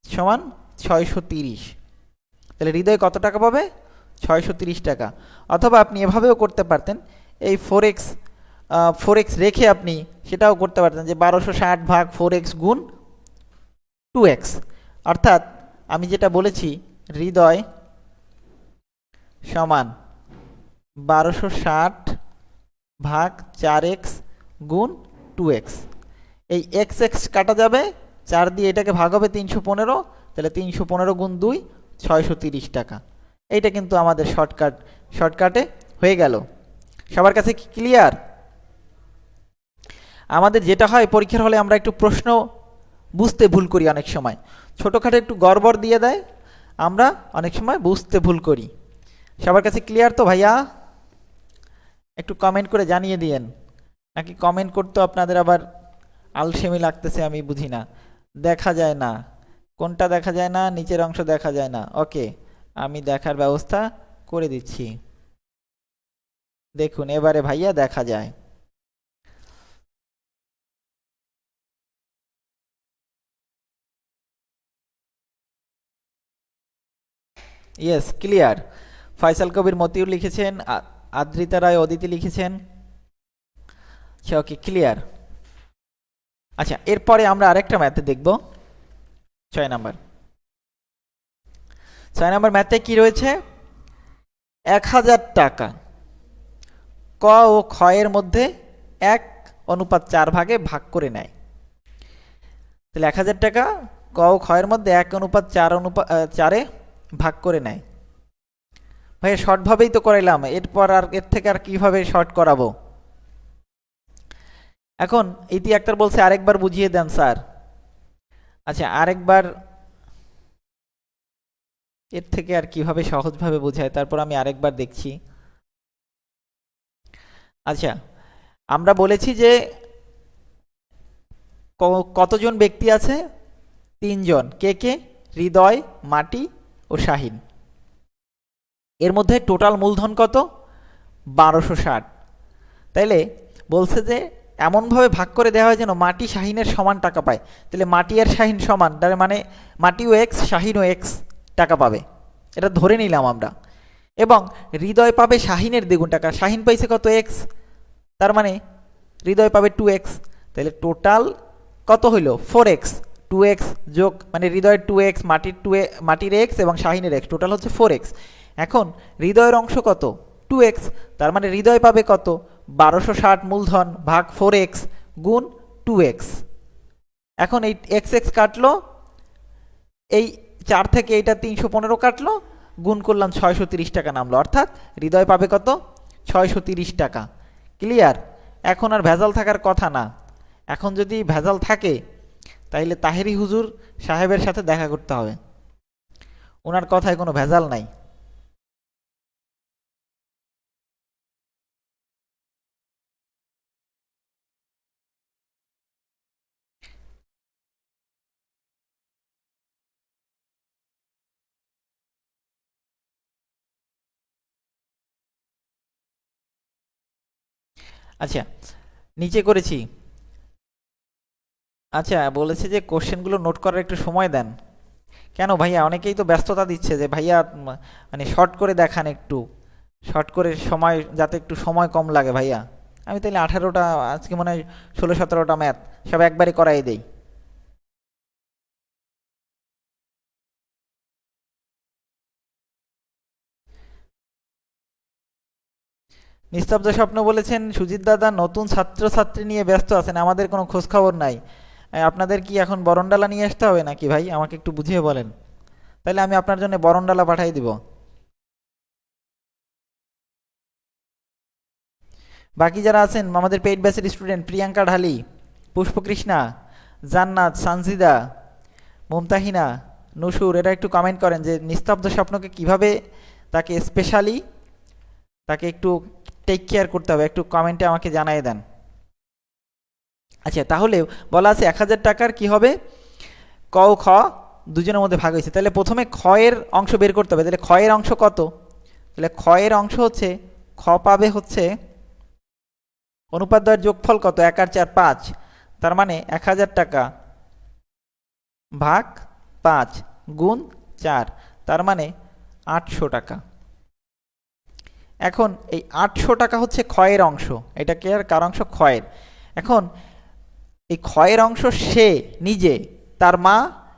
সমান ছয়শো তিরিশ। তাহলে হৃদয় কত টাকা পাবে? ছয়শো তিরিশ টাকা। অথবা আপনি এভাবেও করতে পারতেন, এই ফোর এক্স ফোর এক্স রেখে আপনি সেটাও করতে পারতেন যে বারোশো ষাট ভাগ ফোর এক্স গুণ টু এক্স অর্থাৎ আমি যেটা বলেছি, হৃদয় সমান বারোশো ষাট ভাগ চার এক্স গুণ টু এক্স এই এক্স এক্স কাটা যাবে, চার দিয়ে এটাকে ভাগ হবে তিনশো পনেরো, তাহলে তিনশো পনেরো গুণ দুই, ছয়শো তিরিশ টাকা। এইটা কিন্তু আমাদের শর্টকাট শর্টকাটে হয়ে গেল। সবার কাছে কি ক্লিয়ার আমাদের যেটা হয়, পরীক্ষার হলে আমরা একটু প্রশ্ন বুঝতে ভুল করি অনেক সময়। ছোটোখাটো একটু গড়বড় দিয়ে দেয়, আমরা অনেক সময় বুঝতে ভুল করি। সবার কাছে ক্লিয়ার তো ভাইয়া? একটু কমেন্ট করে জানিয়ে দিয়েন। নাকি কমেন্ট করতে আপনাদের আবার আলসেমি লাগতেছে আমি বুঝি না। দেখা যায় না। কোনটা দেখা যায় না, নিচের অংশ দেখা যায় না। ওকে আমি দেখার ব্যবস্থা করে দিচ্ছি। দেখুন, এবারে ভাইয়া দেখা যায়। ইয়েস ক্লিয়ার ফয়সাল কবির মতিউর লিখেছেন আদ্রিতা রায় অদিতি লিখেছেন। আচ্ছা ওকে ক্লিয়ার আচ্ছা এরপরে আমরা আরেকটা ম্যাথে দেখব। ছয় নাম্বার। ছয় নাম্বার ম্যাথে কি রয়েছে? এক হাজার টাকা। ক ও ক্ষয়ের মধ্যে এক অনুপাত চার ভাগে ভাগ করে নেয়। তাহলে এক হাজার টাকা, ক ও ক্ষয়ের মধ্যে এক অনুপাত চার অনুপাত চারে ভাগ করে নেয়। ভাই শর্টভাবেই তো করাইলাম। এরপর আর এর থেকে আর কীভাবে শর্ট করাবো? এখন ইতি আক্তার বলছে, আরেকবার বুঝিয়ে দেন, স্যার। আচ্ছা আরেকবার এর থেকে আর কীভাবে সহজভাবে বোঝায়? তারপর আমি আরেকবার দেখছি। আচ্ছা আমরা বলেছি যে কতজন ব্যক্তি আছে? তিনজন। কে কে? হৃদয়, মাটি শাহিন। এর মধ্যে টোটাল মূলধন কত? বারোশো ষাট। তাইলে বলছে যে এমনভাবে ভাগ করে দেওয়া হয় যেন মাটি শাহিনের সমান টাকা পায়। তাহলে মাটি আর শাহিন সমান, তার মানে মাটিও এক্স শাহিনও এক্স টাকা পাবে। এটা ধরে নিলাম আমরা। এবং হৃদয় পাবে শাহিনের দ্বিগুণ টাকা। শাহিন পাইছে কত এক্স তার মানে হৃদয় পাবে টু এক্স তাহলে টোটাল কত হইল? ফোর এক্স টু এক্স যোগ মানে হৃদয়ের টু এক্স মাটির টু মাটির এক্স এবং শাহিনের এক্স টোটাল হচ্ছে ফোর এক্স এখন হৃদয়ের অংশ কত? টু এক্স তার মানে হৃদয় পাবে কত? বারোশো ষাট মূলধন ভাগ ফোর এক্স গুণ টু এক্স এখন এই এক্স এক্স কাটলো, এই চার থেকে এইটা তিনশো পনেরো কাটলো, গুণ করলাম ছয়শো তিরিশ টাকা নামলো। অর্থাৎ হৃদয় পাবে কত? ছয়শো তিরিশ টাকা। ক্লিয়ার এখন আর ভেজাল থাকার কথা না। এখন যদি ভেজাল থাকে তাইলে তাহেরি হুজুর সাহেবের সাথে দেখা করতে হবে। ওনার কথায় কোনো ভেজাল নাই। আচ্ছা নিচে করেছি। আচ্ছা বলেছে যে কোশ্চেনগুলো নোট করার একটু সময় দেন। কেন ভাইয়া? অনেকেই তো ব্যস্ততা দিচ্ছে যে ভাইয়া মানে শর্ট করে দেখান একটু। শর্ট করে সময়, যাতে একটু সময় কম লাগে ভাইয়া। আমি তাহলে আঠারোটা, আজকে মনে হয় ষোলো সতেরোটা ম্যাথ সব একবারে করাই দেই। নিস্তব্ধ স্বপ্ন বলেছেন, সুজিত দাদা, নতুন ছাত্রছাত্রী নিয়ে ব্যস্ত আছেন, আমাদের কোনো খোঁজখবর নাই। আপনাদের কি এখন বরণডালা নিয়ে আসতে হবে নাকি ভাই? আমাকে একটু বুঝিয়ে বলেন। তাহলে আমি আপনার জন্য বরণডালা পাঠিয়ে দিব। বাকি যারা আছেন, আমাদের পেইড ব্যাচের স্টুডেন্ট প্রিয়াঙ্কা ঢালি, পুষ্পকৃষ্ণা, জান্নাত, সানজিদা, মুমতাহিনা, নুসুর, এরা একটু কমেন্ট করেন যে নিস্তব্ধ স্বপ্নকে কীভাবে তাকে স্পেশালি তাকে একটু টেক কেয়ার করতে হবে। একটু কমেন্টে আমাকে জানিয়ে দেন। আচ্ছা তাহলে বলা আছে এক হাজার টাকার কি হবে? ক খ, দুজনের মধ্যে ভাগ হয়েছে। তাহলে প্রথমে ক্ষয়ের অংশ বের করতে হবে। তাহলে ক্ষয়ের অংশ কত? তাহলে ক্ষয়ের অংশ হচ্ছে, খ পাবে হচ্ছে অনুপাদ্বয়ের যোগফল কত? এক আর চার, পাঁচ। তার মানে এক হাজার টাকা ভাগ পাঁচ গুণ চার। তার মানে আটশো টাকা। এখন এই আটশো টাকা হচ্ছে ক্ষয়ের অংশ। এটা কি আর, কার অংশ? ক্ষয়ের এখন এই ক্ষয়ের অংশ সে, নিজে, তার মা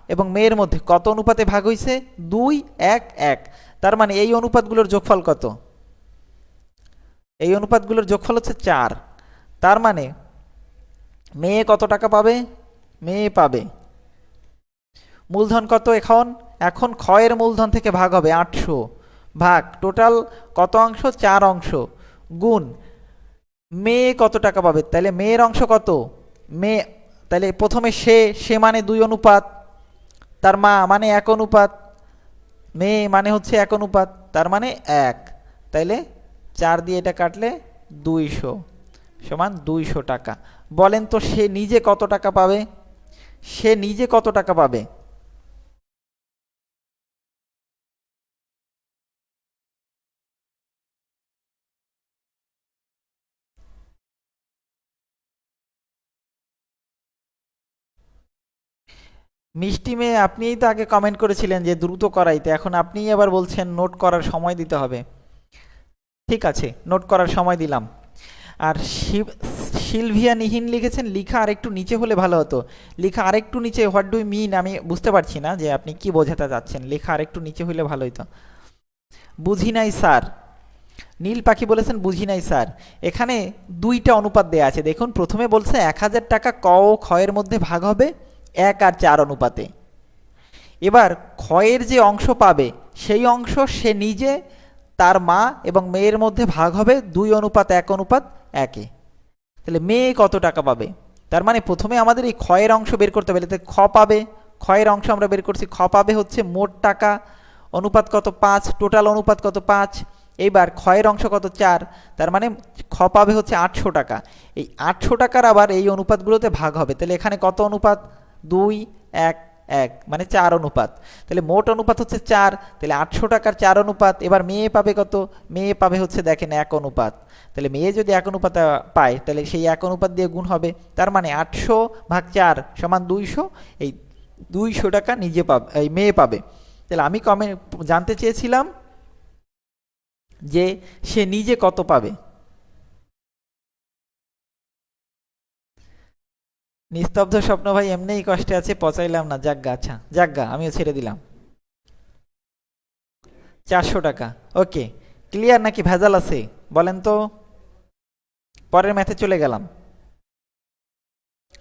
এবং মেয়ের মধ্যে কত অনুপাতে ভাগ হয়েছে দুই, এক এক। তার মানে এই অনুপাতগুলোর যোগফল কত? এই অনুপাতগুলোর যোগফল হচ্ছে চার। তার মানে মেয়ে কত টাকা পাবে? মেয়ে পাবে। মূলধন কত এখন? এখন ক্ষয়ের মূলধন থেকে ভাগ হবে আটশো। ভাগ, টোটাল কত অংশ? চার অংশ। গুণ, মেয়ে কত টাকা পাবে? তাহলে মেয়ের অংশ কত? মেয়ে তাহলে প্রথমে সে সে মানে দুই অনুপাত, তার মা মানে এক অনুপাত মেয়ে মানে হচ্ছে এক অনুপাত, তার মানে এক। তাইলে চার দিয়ে এটা কাটলে দুইশো সমান দুইশো টাকা। বলেন তো সে নিজে কত টাকা পাবে? সে নিজে কত টাকা পাবে? মিষ্টি মেয়ে আপনিই তো আগে কমেন্ট করেছিলেন যে দ্রুত করাইতে, এখন আপনিই আবার বলছেন নোট করার সময় দিতে হবে। ঠিক আছে নোট করার সময় দিলাম। আর শিব- সিলভিয়া নিহিন লিখেছেন, লিখা আরেকটু নিচে হলে ভালো হতো। লিখা আরেকটু নিচে হোয়াট ডু মিন আমি বুঝতে পারছি না যে আপনি কি বোঝাতে চাচ্ছেন। লেখা আরেকটু নিচে হলে ভালো হতো বুঝি নাই, স্যার। নীল পাখি বলেছেন, বুঝি নাই, স্যার। এখানে দুইটা অনুপাত দেয়া আছে। দেখুন, প্রথমে বলছে এক হাজার টাকা ক ও ক্ষয়ের মধ্যে ভাগ হবে। এক আর চার অনুপাতে। এবার ক্ষয়ের যে অংশ পাবে, সেই অংশ সে নিজে, তার মা এবং মেয়ের মধ্যে ভাগ হবে, দুই অনুপাত, এক অনুপাত, একে। তাহলে মেয়ে কত টাকা পাবে? তার মানে প্রথমে আমাদের এই ক্ষয়ের অংশ বের করতে হবে খ পাবে, ক্ষয়ের অংশ আমরা বের করছি, খ পাবে হচ্ছে মোট টাকা, অনুপাত কত পাঁচ, টোটাল অনুপাত কত পাঁচ, এইবার ক্ষয়ের অংশ কত চার, তার মানে খ পাবে হচ্ছে আটশো টাকা। এই আটশো টাকার আবার এই অনুপাতগুলোতে ভাগ হবে, তাহলে এখানে কত অনুপাত? দুই, এক এক মানে চার অনুপাত। তাহলে মোট অনুপাত হচ্ছে চার, তাহলে আটশো টাকার চার অনুপাত, এবার মেয়ে পাবে কত? মেয়ে পাবে হচ্ছে দেখেন এক অনুপাত। তাহলে মেয়ে যদি এক অনুপাত পায়, তাহলে সেই এক অনুপাত দিয়ে গুণ হবে। তার মানে আটশো ভাগ চার সমান দুইশো, এই দুইশো টাকা নিজে পাবে, এই মেয়ে পাবে। তাহলে আমি কমে জানতে চেয়েছিলাম যে সে নিজে কত পাবে? নিস্তব্ধ স্বপ্ন ভাই এমনিই কষ্টে আছে, পচাইলাম না। যাজ্ঞা আচ্ছা যাজ্ঞা আমিও ছেড়ে দিলাম। চারশো টাকা, ওকে। ক্লিয়ার নাকি ভেজাল আছে? বলেন তো। পরের ম্যাথে চলে গেলাম।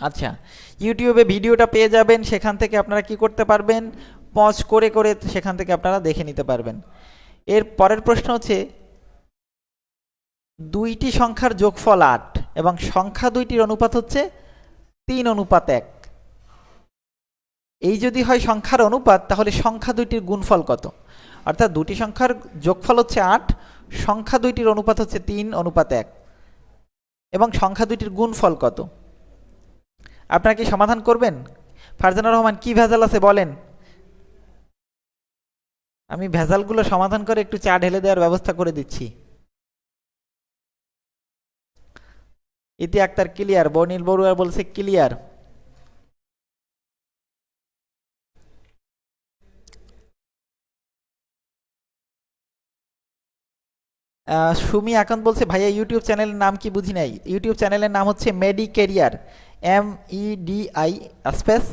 আচ্ছা ইউটিউবে ভিডিওটা পেয়ে যাবেন, সেখান থেকে আপনারা কি করতে পারবেন? পজ করে করে সেখান থেকে আপনারা দেখে নিতে পারবেন। এর পরের প্রশ্ন হচ্ছে, দুইটি সংখ্যার যোগফল আট, এবং সংখ্যা দুইটির অনুপাত হচ্ছে তিন অনুপাত এক। এই যদি হয় সংখ্যার অনুপাত, তাহলে সংখ্যা দুইটির গুণফল কত? অর্থাৎ দুটি সংখ্যার যোগফল হচ্ছে আট, সংখ্যা দুইটির অনুপাত হচ্ছে তিন, অনুপাত এক। এবং সংখ্যা দুইটির গুণফল কত? আপনারা কি সমাধান করবেন? ফারজানা রহমান, কি ভেজাল আছে বলেন? আমি ভেজালগুলো সমাধান করে একটু চা ঢেলে দেওয়ার ব্যবস্থা করে দিচ্ছি। ইতি আক্তার ক্লিয়ার বর্ণিল বড়ুয়া বলছে ক্লিয়ার। সুমি আকান্ত বলছে, ভাইয়া, ইউটিউব চ্যানেলের নাম কি বুঝি নাই? ইউটিউব চ্যানেলের নাম হচ্ছে Medi Career M E D I space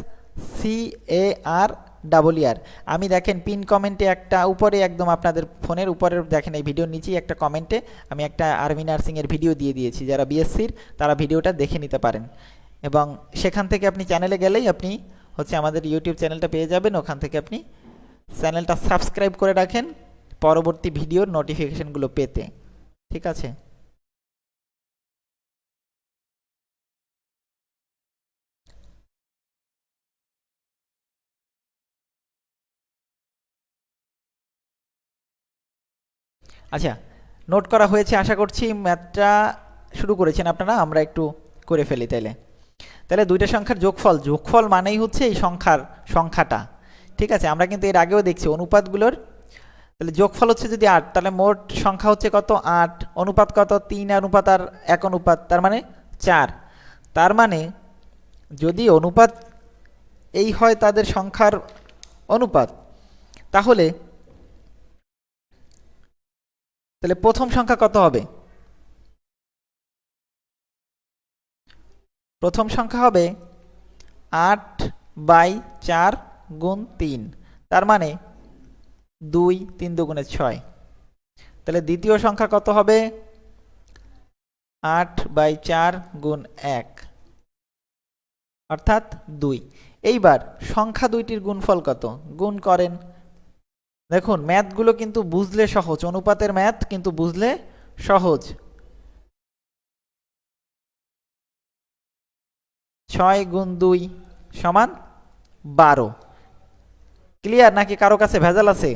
C A R double ইয়ার আমি দেখেন পিন কমেন্টে একটা উপরে একদম আপনাদের ফোনের উপরে দেখেন এই ভিডিওর নিচেই একটা কমেন্টে আমি একটা আর্মি নার্সিংয়ের ভিডিও দিয়ে দিয়েছি। যারা বিএসসির তারা ভিডিওটা দেখে নিতে পারেন। এবং সেখান থেকে আপনি চ্যানেলে গেলেই আপনি হচ্ছে আমাদের ইউটিউব চ্যানেলটা পেয়ে যাবেন। ওখান থেকে আপনি চ্যানেলটা সাবস্ক্রাইব করে রাখেন পরবর্তী ভিডিওর নোটিফিকেশনগুলো পেতে। ঠিক আছে? আচ্ছা নোট করা হয়েছে, আশা করছি ম্যাথটা শুরু করেছেন আপনারা, আমরা একটু করে ফেলি তাইলে। তাহলে দুইটা সংখ্যার যোগফল যোগফল মানেই হচ্ছে এই সংখ্যার, সংখ্যাটা। ঠিক আছে, আমরা কিন্তু এর আগেও দেখছি অনুপাতগুলোর। তাহলে যোগফল হচ্ছে যদি আট, তাহলে মোট সংখ্যা হচ্ছে কত? আট। অনুপাত কত? তিন অনুপাত আর এক অনুপাত, তার মানে চার। তার মানে যদি অনুপাত এই হয় তাদের সংখ্যার অনুপাত, তাহলে তাহলে প্রথম সংখ্যা কত হবে? প্রথম সংখ্যা হবে আট বাই চার গুণ তিন, তার মানে দুই তিন দুগুণে ছয়। তাহলে দ্বিতীয় সংখ্যা কত হবে? আট বাই চার গুণ এক, অর্থাৎ দুই। এইবার সংখ্যা দুইটির গুণফল কত? গুণ করেন দেখুন, ম্যাথগুলো কিন্তু বুঝলে সহজ, অনুপাতের ম্যাথ কিন্তু বুঝলে সহজ। ছয় গুণ দুই সমান বারো। ক্লিয়ার নাকি কারও কাছে ভেজাল আছে?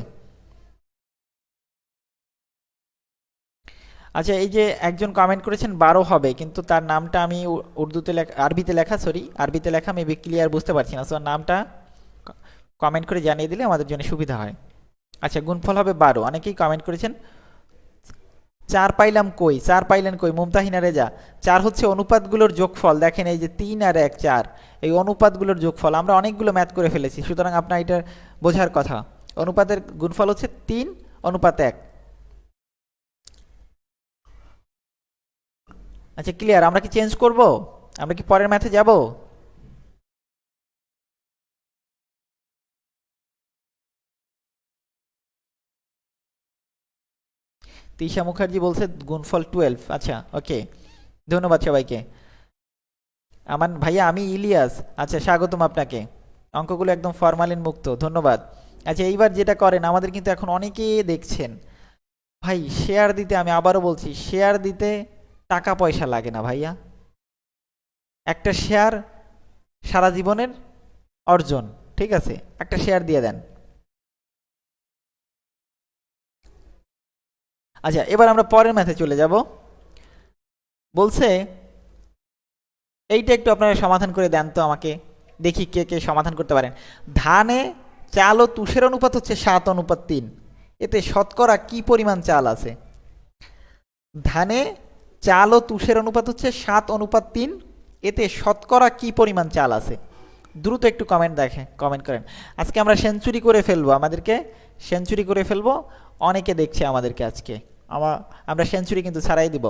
আচ্ছা এই যে একজন কমেন্ট করেছেন, বারো হবে, কিন্তু তার নামটা আমি উর্দুতে লেখা, আরবিতে লেখা সরি আরবিতে লেখা মেবি ক্লিয়ার বুঝতে পারছি না। সো নামটা কমেন্ট করে জানিয়ে দিলে আমাদের জন্য সুবিধা হয়। আচ্ছা গুণফল হবে বারো। অনেকেই কমেন্ট করেছেন, চার পাইলাম কই? চার পাইলেন কই? মুমতাহিনা রেজা চার হচ্ছে অনুপাতগুলোর যোগফল। দেখেন এই যে তিন আর এক, চার। এই অনুপাতগুলোর যোগফল, আমরা অনেকগুলো ম্যাথ করে ফেলেছি। সুতরাং আপনার এটা বোঝার কথা। অনুপাতের গুণফল হচ্ছে তিন, অনুপাত এক। আচ্ছা ক্লিয়ার আমরা কি চেঞ্জ করব? আমরা কি পরের ম্যাথে যাব? তিশা মুখার্জি বলছে, গুণফল টুয়েলভ আচ্ছা ওকে ধন্যবাদ সবাইকে। আমার ভাইয়া, আমি ইলিয়াস। আচ্ছা স্বাগতম আপনাকে। অঙ্কগুলো একদম ফরমালিন মুক্ত, ধন্যবাদ। আচ্ছা এইবার যেটা করেন, আমাদের কিন্তু এখন অনেকে দেখছেন। ভাই শেয়ার দিতে আমি আবারও বলছি শেয়ার দিতে টাকা পয়সা লাগে না ভাইয়া। একটা শেয়ার সারা জীবনের অর্জন, ঠিক আছে? একটা শেয়ার দিয়ে দেন। আচ্ছা এবার আমরা পরের ম্যাথে চলে যাব। বলছে, এইটা একটু আপনারা সমাধান করে দেন তো আমাকে, দেখি কে কে সমাধান করতে পারেন। ধানে চাল ও তুষের অনুপাত হচ্ছে সাত অনুপাত তিন। এতে শতকরা কি পরিমাণ চাল আছে? ধানে চাল ও তুষের অনুপাত হচ্ছে সাত অনুপাত তিন। এতে শতকরা কি পরিমাণ চাল আছে? দ্রুত একটু কমেন্ট দেখে কমেন্ট করেন। আজকে আমরা সেঞ্চুরি করে ফেলব আমাদেরকে। সেঞ্চুরি করে ফেলব। অনেকে দেখছে আমাদেরকে আজকে। আমা, আমরা সেঞ্চুরি কিন্তু ছাড়াই দিব।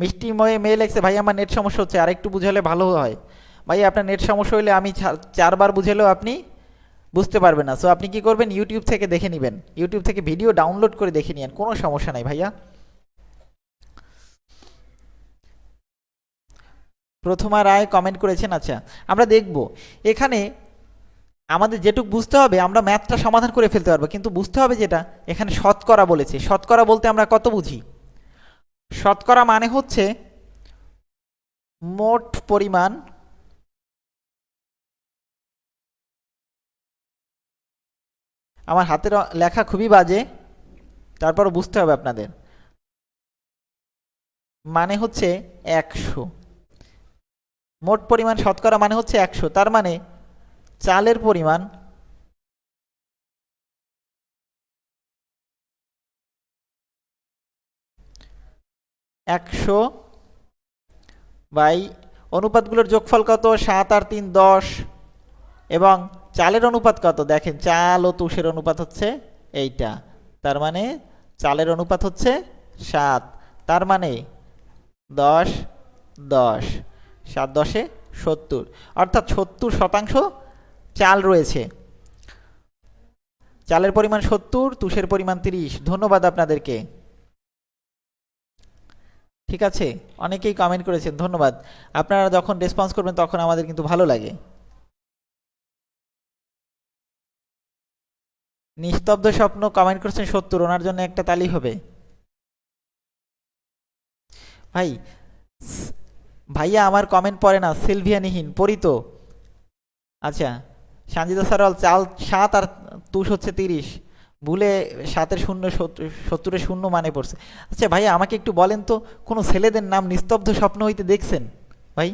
মিষ্টি ময়ে মেয়ে লেগছে ভাই আমার নেট সমস্যা হচ্ছে আর একটু বুঝালে ভালো হয়। ভাই আপনার নেট সমস্যা হলে আমি চারবার বুঝালেও আপনি বুঝতে পারবেন না। সো আপনি কি করবেন ইউটিউব থেকে দেখে নেবেন। ইউটিউব থেকে ভিডিও ডাউনলোড করে দেখে নিন কোনো সমস্যা নাই ভাইয়া। প্রথমা রায় কমেন্ট করেছেন আচ্ছা আমরা দেখব। এখানে আমাদের যেটুক বুঝতে হবে, আমরা ম্যাথটা সমাধান করে ফেলতে পারব। কিন্তু বুঝতে হবে যেটা, এখানে শতকরা বলেছে। শতকরা বলতে আমরা কত বুঝি? শতকরা মানে হচ্ছে মোট পরিমাণ আমার হাতের লেখা খুবই বাজে তারপর বুঝতে হবে আপনাদের। মানে হচ্ছে একশো। মোট পরিমাণ শতকরা মানে হচ্ছে একশো। তার মানে চালের পরিমাণ একশো বাই অনুপাতগুলোর যোগফল কত? সাত আর তিন দশ। এবং চালের অনুপাত কত? দেখেন, চাল ও তুষের অনুপাত হচ্ছে এইটা। তার মানে চালের অনুপাত হচ্ছে সাত। তার মানে দশ দশ। সাত দশে সত্তর। অর্থাৎ সত্তর শতাংশ চাল রয়েছে। চালের পরিমাণ সত্তর, তুষের পরিমাণ তিরিশ। ধন্যবাদ আপনাদেরকে। ঠিক আছে? অনেকেই কমেন্ট করেছেন, ধন্যবাদ। আপনারা যখন রেসপন্স করবেন, তখন আমাদের কিন্তু ভালো লাগে। নিস্তব্ধ স্বপ্ন কমেন্ট করেছেন সত্তর, ওনার জন্য একটা তালি হবে। ভাই, ভাইয়া আমার কমেন্ট পড়ে না, সিলভিয়া নিহীন, পড়ি আচ্ছা। সঞ্জিদা সারওয়াল চাল সাত আর তুষ হচ্ছে তিরিশ। ভুলে সাতের শূন্য সত্তরের শূন্য মানে পড়ছে। আচ্ছা ভাইয়া আমাকে একটু বলেন তো, কোনো ছেলেদের নাম নিস্তব্ধ স্বপ্ন হইতে দেখছেন? ভাই,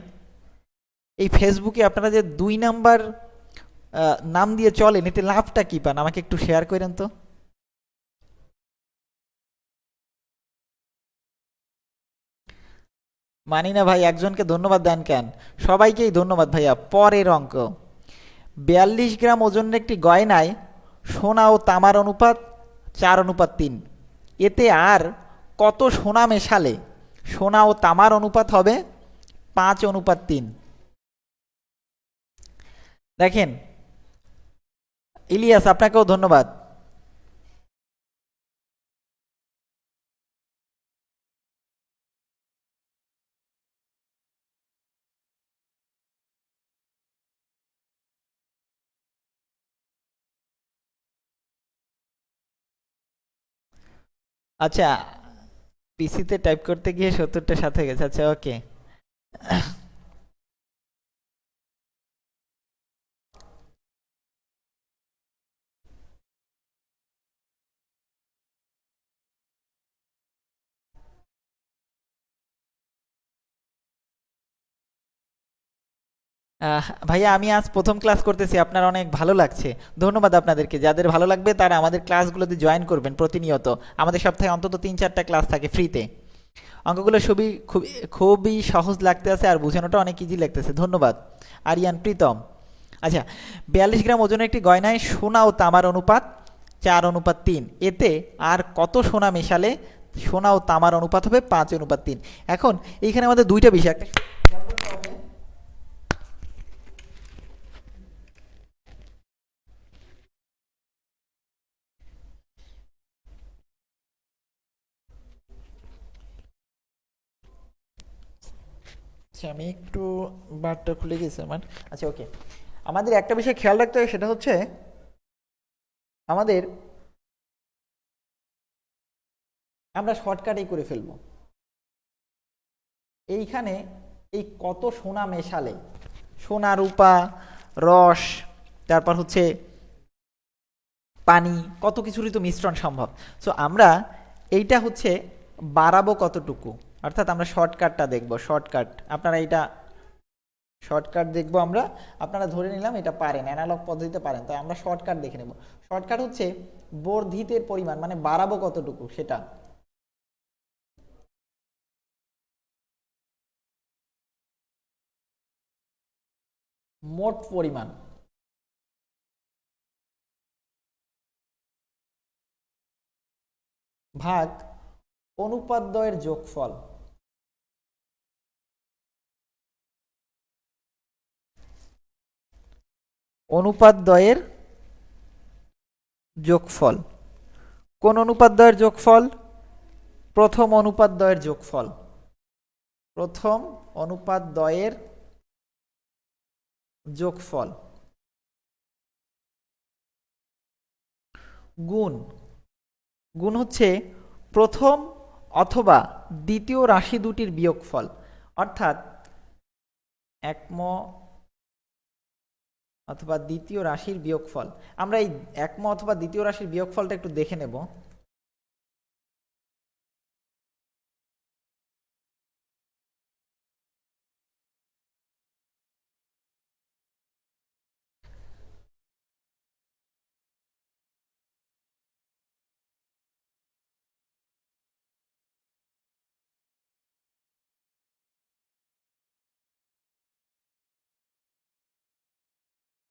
এই ফেসবুকে আপনারা যে দুই নাম্বার নাম দিয়ে চলেন, এতে লাভটা কী পান? আমাকে একটু শেয়ার করেন তো। মানি না ভাই, একজনকে ধন্যবাদ দেন কেন? সবাইকেই ধন্যবাদ ভাইয়া, পরের অঙ্ক। বিয়াল্লিশ গ্রাম ওজনের একটি গয়নায় সোনা ও তামার অনুপাত চার, অনুপাত তিন। এতে আর কত সোনা মেশালে? সোনা ও তামার অনুপাত হবে পাঁচ, অনুপাত তিন। দেখেন, ইলিয়াস, আপনাকেও ধন্যবাদ। আচ্ছা পিসিতে টাইপ করতে গিয়ে সত্তরটা সাথে গেছে। আচ্ছা ওকে ভাইয়া, আমি আজ প্রথম ক্লাস করতেছি, আপনার অনেক ভালো লাগছে। ধন্যবাদ আপনাদেরকে, যাদের ভালো লাগবে তারা আমাদের ক্লাসগুলোতে জয়েন করবেন প্রতিনিয়ত। আমাদের সপ্তাহে অন্তত তিন চারটা ক্লাস থাকে ফ্রিতে অঙ্কগুলো খুবই খুবই খুবই সহজ লাগতে আছে আর বোঝানোটা অনেক ইজি লাগতেছে। ধন্যবাদ। আরিয়ান, প্রীতম। আচ্ছা বিয়াল্লিশ গ্রাম ওজনের একটি গয়নায় সোনা ও তামার অনুপাত চার অনুপাত তিন। এতে আর কত সোনা মেশালে সোনা ও তামার অনুপাত হবে পাঁচ অনুপাত তিন। এখন এইখানে আমাদের দুইটা বিষয়। একটা আচ্ছা আমি একটু বারটা খুলে গেছি আমার। আচ্ছা ওকে আমাদের একটা বিষয় খেয়াল রাখতে হবে, সেটা হচ্ছে আমাদের আমরা শর্টকাটেই করে ফেলব। এইখানে এই কত সোনা মেশালে? সোনা, রূপা, রস, তারপর হচ্ছে পানি, কত কিছুরই তো মিশ্রণ সম্ভব। সো আমরা এইটা হচ্ছে বাড়াবো কতটুকু? অর্থাৎ আমরা শর্টকাটটা দেখব, শর্টকাট। আপনারা এটা শর্টকাট দেখব আমরা। আপনারা ধরে নিলাম এটা পারেন অ্যানালগ পদ্ধতিতে পারেন। তাই আমরা শর্টকাট দেখে নেব। শর্টকাট হচ্ছে বর্ধিতের পরিমাণ মানে বাড়াবো কতটুকু সেটা। মোট পরিমাণ। ভাগ অনুপাদ্বয়ের যোগফল। অনুপাদ্বয়ের যোগফল। কোন অনুপাদ্বয়ের যোগফল? প্রথম অনুপাদ্বয়ের যোগফল। প্রথম অনুপাদ্বয়ের যোগফল। গুণ। গুণ হচ্ছে প্রথম অথবা দ্বিতীয় রাশি দুটির বিয়োগফল। অর্থাৎ একম অথবা দ্বিতীয় রাশির বিয়োগফল। আমরা এই একম অথবা দ্বিতীয় রাশির বিয়োগফলটা একটু দেখে নেব।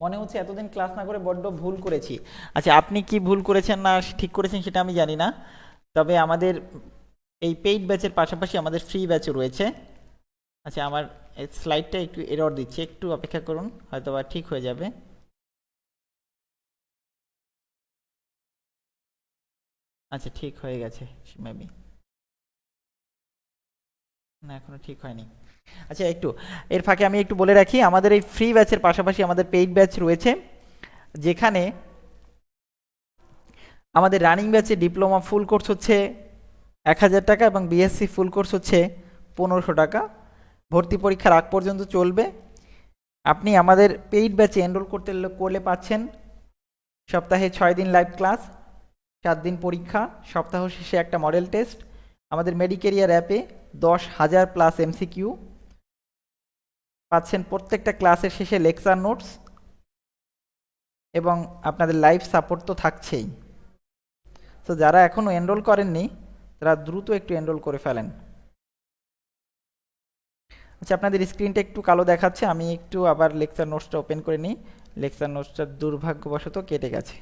মনে হচ্ছে এতদিন ক্লাস না করে বড্ড ভুল করেছি। আচ্ছা আপনি কি ভুল করেছেন না ঠিক করেছেন সেটা আমি জানি না। তবে আমাদের এই পেইড ব্যাচের পাশাপাশি আমাদের ফ্রি ব্যাচও রয়েছে। আচ্ছা আমার স্লাইডটা একটু এরর দিচ্ছে। একটু অপেক্ষা করুন হয়তো বা ঠিক হয়ে যাবে। আচ্ছা ঠিক হয়ে গেছে মেবি না, এখনও ঠিক হয়নি। আচ্ছা একটু, এর ফাঁকে আমি একটু বলে রাখি, আমাদের এই ফ্রি ব্যাচের পাশাপাশি আমাদের পেইড ব্যাচ রয়েছে, যেখানে আমাদের রানিং ব্যাচে ডিপ্লোমা ফুল কোর্স হচ্ছে এক হাজার টাকা এবং বিএসসি ফুল কোর্স হচ্ছে পনেরোশো টাকা। ভর্তি পরীক্ষার আগ পর্যন্ত চলবে। আপনি আমাদের পেইড ব্যাচে এনরোল করতে করলে পাচ্ছেন সপ্তাহে ছয় দিন লাইভ ক্লাস সাত দিন পরীক্ষা, সপ্তাহ শেষে একটা মডেল টেস্ট আমাদের মেডিকেরিয়ার অ্যাপে দশ হাজার প্লাস এমসিকিউ পাচ্ছেন প্রত্যেকটা ক্লাসের শেষে লেকচার নোটস এবং আপনাদের লাইভ সাপোর্ট তো থাকছেই। তো যারা এখনও এনরোল করেননি, তারা দ্রুত একটু এনরোল করে ফেলেন। আচ্ছা আপনাদের স্ক্রিনটা একটু কালো দেখাচ্ছে, আমি একটু আবার লেকচার নোটসটা ওপেন করে নিই। লেকচার নোটসটা দুর্ভাগ্যবশত কেটে গেছে।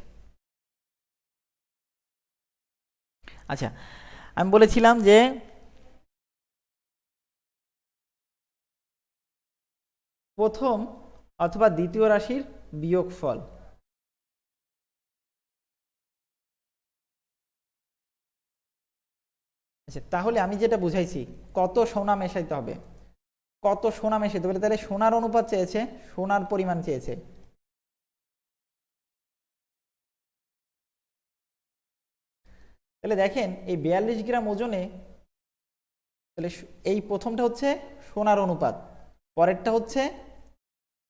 আচ্ছা আমি বলেছিলাম যে প্রথম অথবা দ্বিতীয় রাশির বিয়োগফল। আচ্ছা তাহলে আমি যেটা বুঝাইছি, কত সোনা মেশাইতে হবে? কত সোনা মেশাইতে হবে? তাহলে সোনার অনুপাত চেয়েছে, সোনার পরিমাণ চেয়েছে। তাহলে দেখেন, এই বিয়াল্লিশ গ্রাম ওজনে তাহলে এই প্রথমটা হচ্ছে সোনার অনুপাত, পরেরটা হচ্ছে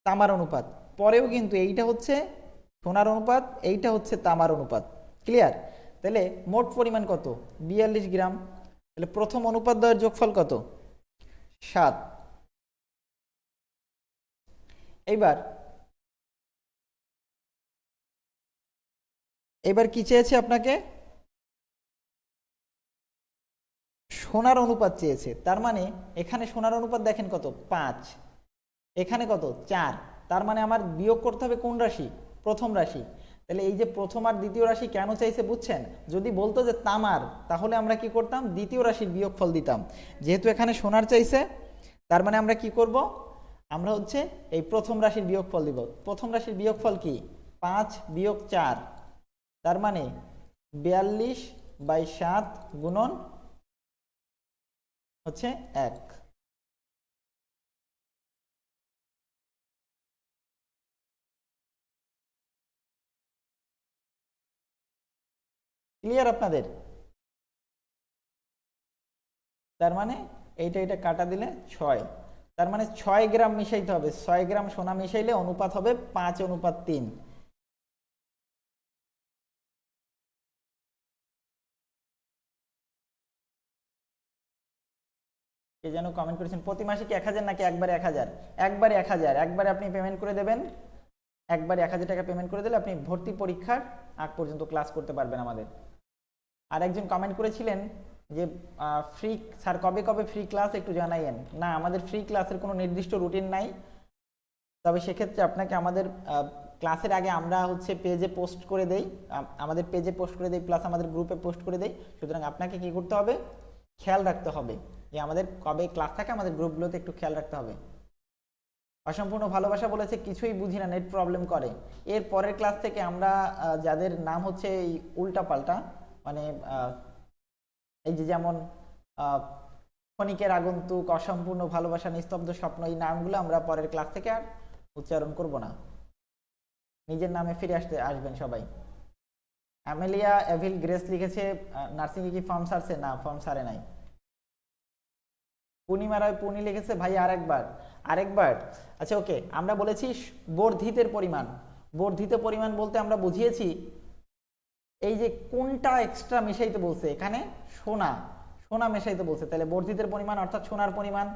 তামার অনুপাত। পরেও কিন্তু এইটা হচ্ছে সোনার অনুপাত, এইটা হচ্ছে তামার অনুপাত। ক্লিয়ার তাহলে মোট পরিমাণ কত? বিয়াল্লিশ গ্রাম। তাহলে প্রথম অনুপাত দ্বয়ের যোগফল কত? সাত। এইবার এবার কি চেয়েছে আপনাকে? সোনার অনুপাত চেয়েছে। তার মানে এখানে সোনার অনুপাত দেখেন কত? পাঁচ। এখানে কত? চার। তার মানে আমার বিয়োগ করতে হবে কোন রাশি? প্রথম রাশি। তাহলে এই যে প্রথম আর দ্বিতীয় রাশি কেন চাইছে বুঝছেন? যদি বলতো যে তামার, তাহলে আমরা কি করতাম? দ্বিতীয় রাশির বিয়োগফল দিতাম। যেহেতু এখানে সোনার চাইছে, তার মানে আমরা কি করব? আমরা হচ্ছে এই প্রথম রাশির বিয়োগফল দিব। প্রথম রাশির বিয়োগফল কি? পাঁচ বিয়োগ চার। তার মানে বিয়াল্লিশ বাই সাত গুণন হচ্ছে এক। ক্লিয়ার আপনাদের? তার মানে এইটা এটা কাটা দিলে ছয়। তার মানে ছয় গ্রাম মিশাইতে হবে। ছয় গ্রাম সোনা মিশাইলে অনুপাত হবে পাঁচ অনুপাত তিন। কে যেন কমেন্ট করেছেন, প্রতি মাসে কি এক হাজার নাকি একবারে এক হাজার? একবারে এক হাজার। একবারে আপনি পেমেন্ট করে দেবেন। একবারে এক হাজার টাকা পেমেন্ট করে দিলে আপনি ভর্তি পরীক্ষার আগ পর্যন্ত ক্লাস করতে পারবেন আমাদের। আর একজন কমেন্ট করেছিলেন যে ফ্রি স্যার কবে কবে ফ্রি ক্লাস একটু জানাইয়েন। না, আমাদের ফ্রি ক্লাসের কোনো নির্দিষ্ট রুটিন নাই। তবে সেক্ষেত্রে আপনাকে আমাদের ক্লাসের আগে আমরা হচ্ছে পেজে পোস্ট করে দেই। আমাদের পেজে পোস্ট করে দেই প্লাস আমাদের গ্রুপে পোস্ট করে দেই। সুতরাং আপনাকে কি করতে হবে? খেয়াল রাখতে হবে যে, আমাদের কবে ক্লাস থাকে, আমাদের গ্রুপগুলোতে একটু খেয়াল রাখতে হবে। অসম্পূর্ণ ভালোবাসা বলেছে, কিছুই বুঝি না নেট প্রবলেম করে। এর পরের ক্লাস থেকে আমরা যাদের নাম হচ্ছে এই উল্টা পাল্টা মানে এই যে যেমন ক্ষণিকের আগন্তুক, অসম্পূর্ণ ভালোবাসা, নিস্তব্ধ স্বপ্ন, এই নামগুলো আমরা পরের ক্লাস থেকে আর উচ্চারণ করব না। নিজের নামে ফিরে আসতে, আসবেন সবাই। অ্যামেলিয়া এভিল গ্রেস লিখেছে নার্সিং কি ফর্ম সারছে? না, ফর্ম সারে নাই। পূর্ণিমা রায় পূর্ণি লিখেছে, ভাই, আরেকবার আরেকবার। আচ্ছা ওকে, আমরা বলেছি বর্ধিতের পরিমাণ। বর্ধিত পরিমাণ বলতে আমরা বুঝিয়েছি এই যে কোনটা এক্সট্রা মেশাইতে বলছে? এখানে সোনা সোনা মেশাইতে বলছে। তাহলে বর্ধিতের পরিমাণ অর্থাৎ সোনার পরিমাণ,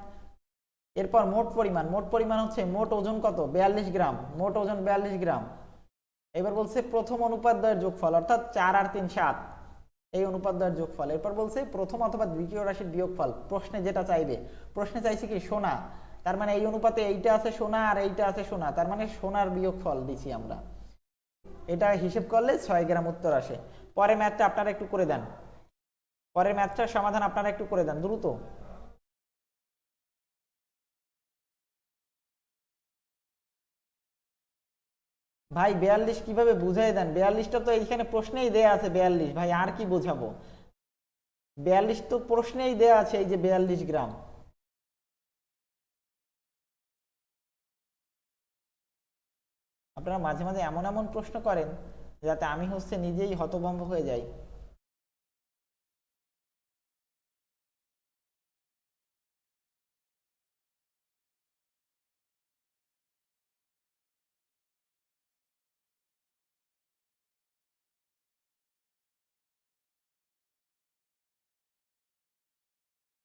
এরপর মোট পরিমাণ মোট পরিমাণ হচ্ছে মোট ওজন কত? বিয়াল্লিশ গ্রাম, মোট ওজন বিয়াল্লিশ গ্রাম। এবার বলছে প্রথম অনুপাত দ্বয়ের যোগফল, অর্থাৎ চার আর তিন সাত, এই অনুপাত দ্বয়ের যোগফল। এরপর বলছে প্রথম অথবা দ্বিতীয় রাশির বিয়োগফল, প্রশ্নে যেটা চাইবে। প্রশ্নে চাইছে কি সোনা? তার মানে এই অনুপাতে এইটা আছে সোনা আর এইটা আছে সোনা, তার মানে সোনার বিয়োগফল দিছি আমরা। এটা হিসেব করলে ছয় গ্রাম উত্তর আসে। পরে ম্যাথটা আপনারা একটু করে দেন। পরের ম্যাথটার সমাধান আপনারা একটু করে দেন, দ্রুত। ভাই, বিয়াল্লিশ কীভাবে বুঝাই দেন? বিয়াল্লিশটা তো এইখানে প্রশ্নেই দেয়া আছে বিয়াল্লিশ। ভাই, আর কি বোঝাবো? বিয়াল্লিশ তো প্রশ্নেই দেয়া আছে এই যে বিয়াল্লিশ গ্রাম। আপনারা মাঝে মাঝে এমন এমন প্রশ্ন করেন যাতে আমি হচ্ছে নিজেই হতভম্ব হয়ে যাই।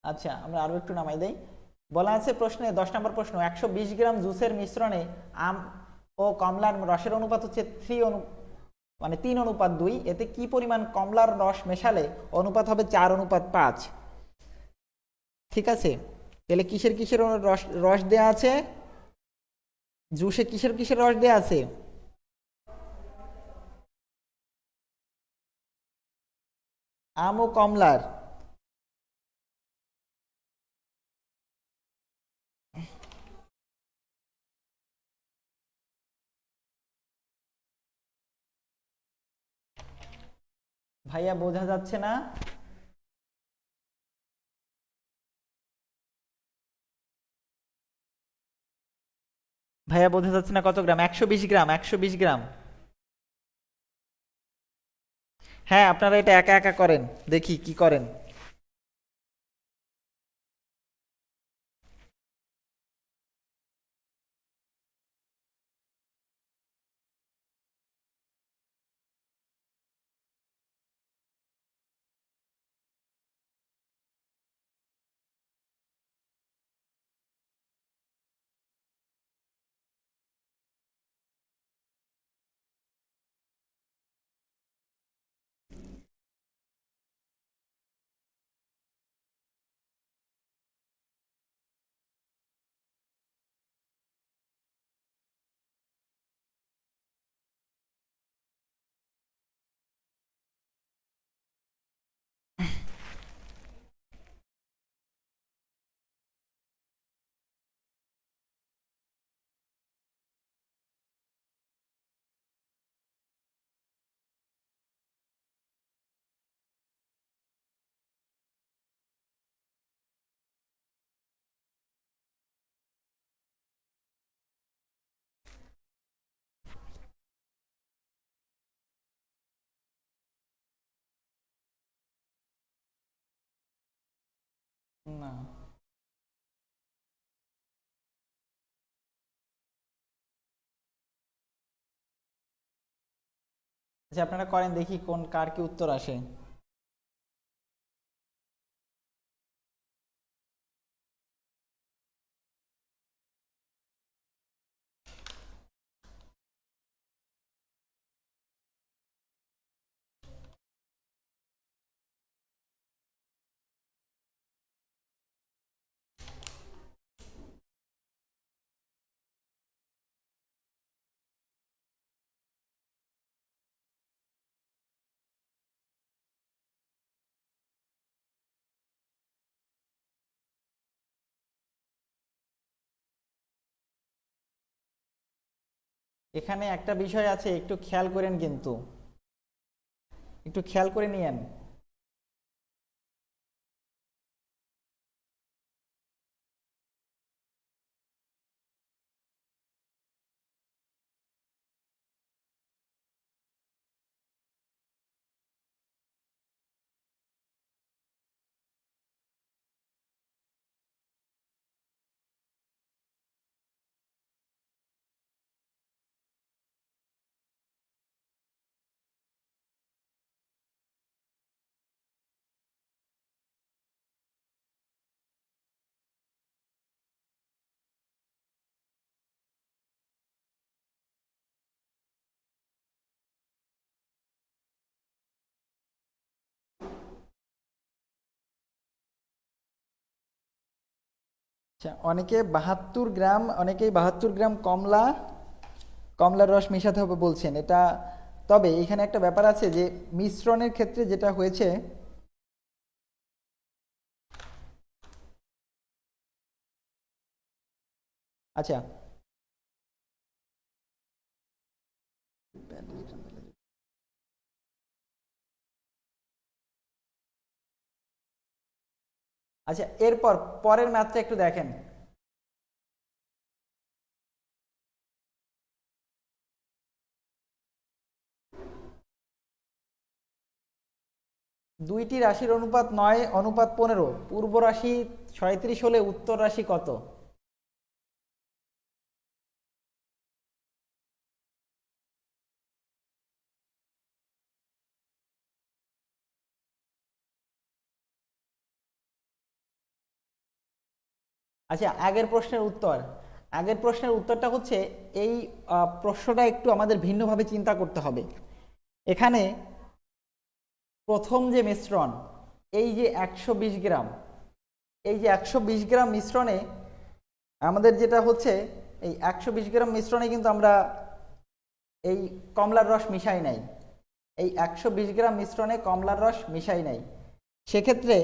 আচ্ছা আমরা আরও একটু নামাই দেই। বলা আছে প্রশ্নে দশ নম্বর প্রশ্ন, একশো বিশ গ্রাম জুসের মিশ্রণে আম ও কমলার রসের অনুপাত হচ্ছে থ্রি অনু মানে তিন অনুপাত দুই। এতে কি পরিমাণ কমলার রস মেশালে অনুপাত হবে চার অনুপাত পাঁচ? ঠিক আছে? তাহলে কিসের কিসের রস রস দেয়া আছে? জুসে কিসের কিসের রস দেয়া আছে? আম ও কমলার। ভাইয়া বোঝা যাচ্ছে না। ভাইয়া বোঝা যাচ্ছে না কত গ্রাম? একশো বিশ গ্রাম, একশো বিশ গ্রাম। হ্যাঁ আপনারা এটা একা একা করেন। দেখি কি করেন। না। আচ্ছা আপনারা করেন দেখি কোন কার কি উত্তর আসে। এখানে একটা বিষয় আছে একটু খেয়াল করেন কিন্তু। একটু খেয়াল করে নিয়েন। অনেকে বাহাত্তর গ্রাম, অনেকেই বাহাত্তর গ্রাম কমলা কমলার রস মেশাতে হবে বলছেন। এটা, তবে এখানে একটা ব্যাপার আছে যে মিশ্রণের ক্ষেত্রে যেটা হয়েছে আচ্ছা আচ্ছা এরপর পরের ম্যাথটা একটু দেখেন। দুইটি রাশির অনুপাত নয়, অনুপাত পনেরো। পূর্ব রাশি ছয়ত্রিশ হলে উত্তর রাশি কত? আচ্ছা আগের প্রশ্নের উত্তর। আগের প্রশ্নের উত্তরটা হচ্ছে, এই প্রশ্নটা একটু আমাদের ভিন্নভাবে চিন্তা করতে হবে। এখানে প্রথম যে মিশ্রণ, এই যে একশো বিশ গ্রাম, এই যে একশো বিশ গ্রাম মিশ্রণে আমাদের যেটা হচ্ছে, এই একশো বিশ গ্রাম মিশ্রণে কিন্তু আমরা এই কমলার রস মিশাই নাই। এই একশো বিশ গ্রাম মিশ্রণে কমলার রস মিশাই নাই। সেক্ষেত্রে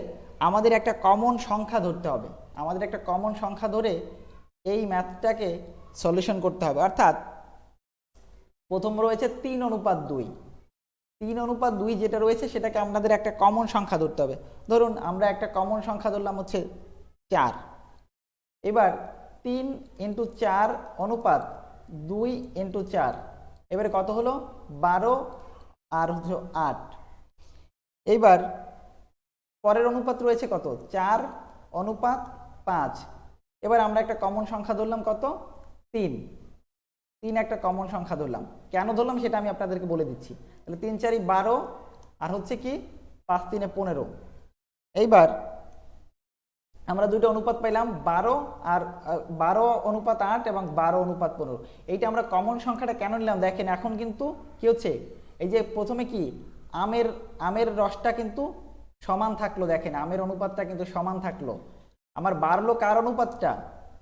আমাদের একটা কমন সংখ্যা ধরতে হবে। আমাদের একটা কমন সংখ্যা ধরে এই ম্যাথটাকে সলিউশন করতে হবে। অর্থাৎ প্রথম রয়েছে তিন অনুপাত দুই। তিন অনুপাত দুই যেটা রয়েছে সেটাকে আপনাদের একটা কমন সংখ্যা ধরতে হবে। ধরুন আমরা একটা কমন সংখ্যা ধরলাম হচ্ছে চার। এবার তিন ইন্টু চার অনুপাত দুই ইন্টু চার। এবারে কত হলো? বারো আর হচ্ছে আট। এইবার পরের অনুপাত রয়েছে কত? চার অনুপাত পাঁচ। এবার আমরা একটা কমন সংখ্যা ধরলাম কত? তিন। তিন একটা কমন সংখ্যা ধরলাম। কেন ধরলাম সেটা আমি আপনাদেরকে বলে দিচ্ছি। তাহলে তিন চারি বারো, আর হচ্ছে কি পাঁচ তিনে পনেরো। এইবার আমরা দুটো অনুপাত পাইলাম, বারো আর বারো অনুপাত আট এবং বারো অনুপাত পনেরো। এইটা আমরা কমন সংখ্যাটা কেন নিলাম? দেখেন এখন কিন্তু কি হচ্ছে? এই যে প্রথমে কি আমের আমের রসটা কিন্তু সমান থাকল, দেখেন আমের অনুপাতটা কিন্তু সমান থাকল। আমার বাড়লো কার অনুপাতটা?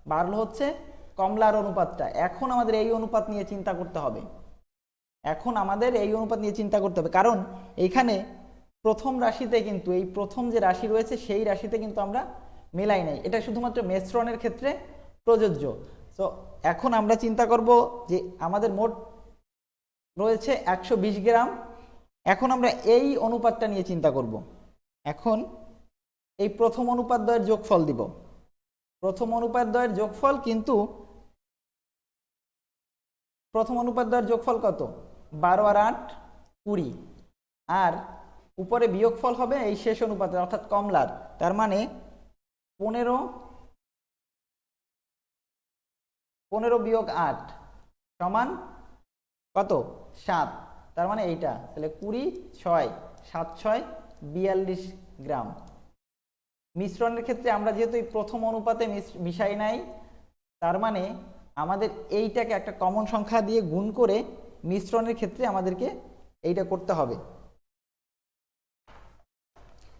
বাড়লো হচ্ছে কমলার অনুপাতটা। এখন আমাদের এই অনুপাত নিয়ে চিন্তা করতে হবে। এখন আমাদের এই অনুপাত নিয়ে চিন্তা করতে হবে। কারণ এইখানে প্রথম রাশিতে কিন্তু, এই প্রথম যে রাশি রয়েছে, সেই রাশিতে কিন্তু আমরা মেলাই নাই। এটা শুধুমাত্র মেশ্রণের ক্ষেত্রে প্রযোজ্য। তো এখন আমরা চিন্তা করব যে আমাদের মোট রয়েছে একশো বিশ গ্রাম। এখন আমরা এই অনুপাতটা নিয়ে চিন্তা করব। এখন এই প্রথম অনুপাত দ্বয়ের যোগফল দিব। প্রথম অনুপাত দ্বয়ের যোগফল কিন্তু প্রথম অনুপাত দ্বয়ের যোগফল কত? বারো আর আট, কুড়ি। আর উপরে বিয়োগফল হবে এই শেষ অনুপাতের অর্থাৎ কমলার। তার মানে পনেরো পনেরো বিয়োগ আট সমান কত? সাত। তার মানে এইটা। তাহলে কুড়ি, ছয়, সাত, ছয়, বিয়াল্লিশ গ্রাম। মিশ্রণের ক্ষেত্রে আমরা যেহেতু এই প্রথম অনুপাতে মিশ- মিশাই নাই, তার মানে আমাদের এইটাকে একটা কমন সংখ্যা দিয়ে গুণ করে মিশ্রণের ক্ষেত্রে আমাদেরকে এইটা করতে হবে।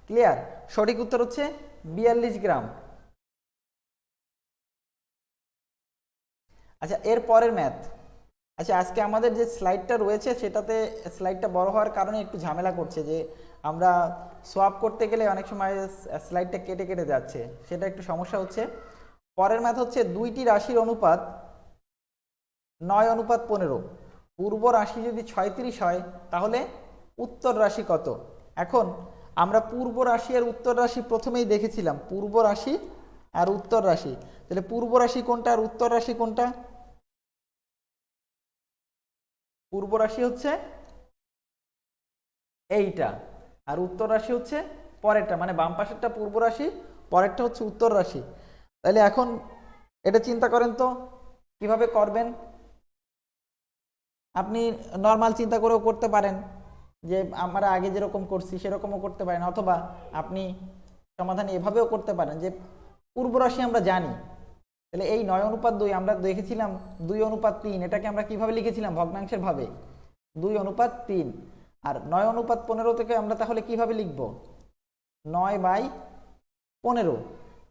ক্লিয়ার সঠিক উত্তর হচ্ছে বিয়াল্লিশ গ্রাম। আচ্ছা এর পরের ম্যাথ আচ্ছা আজকে আমাদের যে স্লাইডটা রয়েছে, সেটাতে স্লাইডটা বড় হওয়ার কারণে একটু ঝামেলা করছে যে আমরা সোয়াপ করতে গেলে অনেক সময় স্লাইডটা কেটে কেটে যাচ্ছে, সেটা একটু সমস্যা হচ্ছে। পরের ম্যাথ হচ্ছে দুইটি রাশির অনুপাত নয় অনুপাত পনেরো। পূর্ব রাশি যদি ছয়ত্রিশ হয়, তাহলে উত্তর রাশি কত? এখন আমরা পূর্ব রাশি আর উত্তর রাশি প্রথমেই দেখেছিলাম, পূর্ব রাশি আর উত্তর রাশি। তাহলে পূর্ব রাশি কোনটা আর উত্তর রাশি কোনটা? পূর্ব রাশি হচ্ছে এইটা। আর উত্তর রাশি হচ্ছে পরেরটা মানে বাম পাশেরটা পূর্ব রাশি, পরেরটা হচ্ছে উত্তর রাশি। তাহলে এখন এটা চিন্তা করেন তো, কীভাবে করবেন? আপনি নর্মাল চিন্তা করেও করতে পারেন যে, আমরা আগে যেরকম করছি সেরকমও করতে পারেন, অথবা আপনি সমাধান এভাবেও করতে পারেন যে, পূর্ব রাশি আমরা জানি। তাহলে এই নয় অনুপাত দুই আমরা দেখেছিলাম, দুই অনুপাত তিন, এটাকে আমরা কীভাবে লিখেছিলাম ভগ্নাংশের ভাবে? দুই অনুপাত তিন। আর নয় অনুপাত পনেরো থেকে আমরা তাহলে কীভাবে লিখব? নয় বাই পনেরো।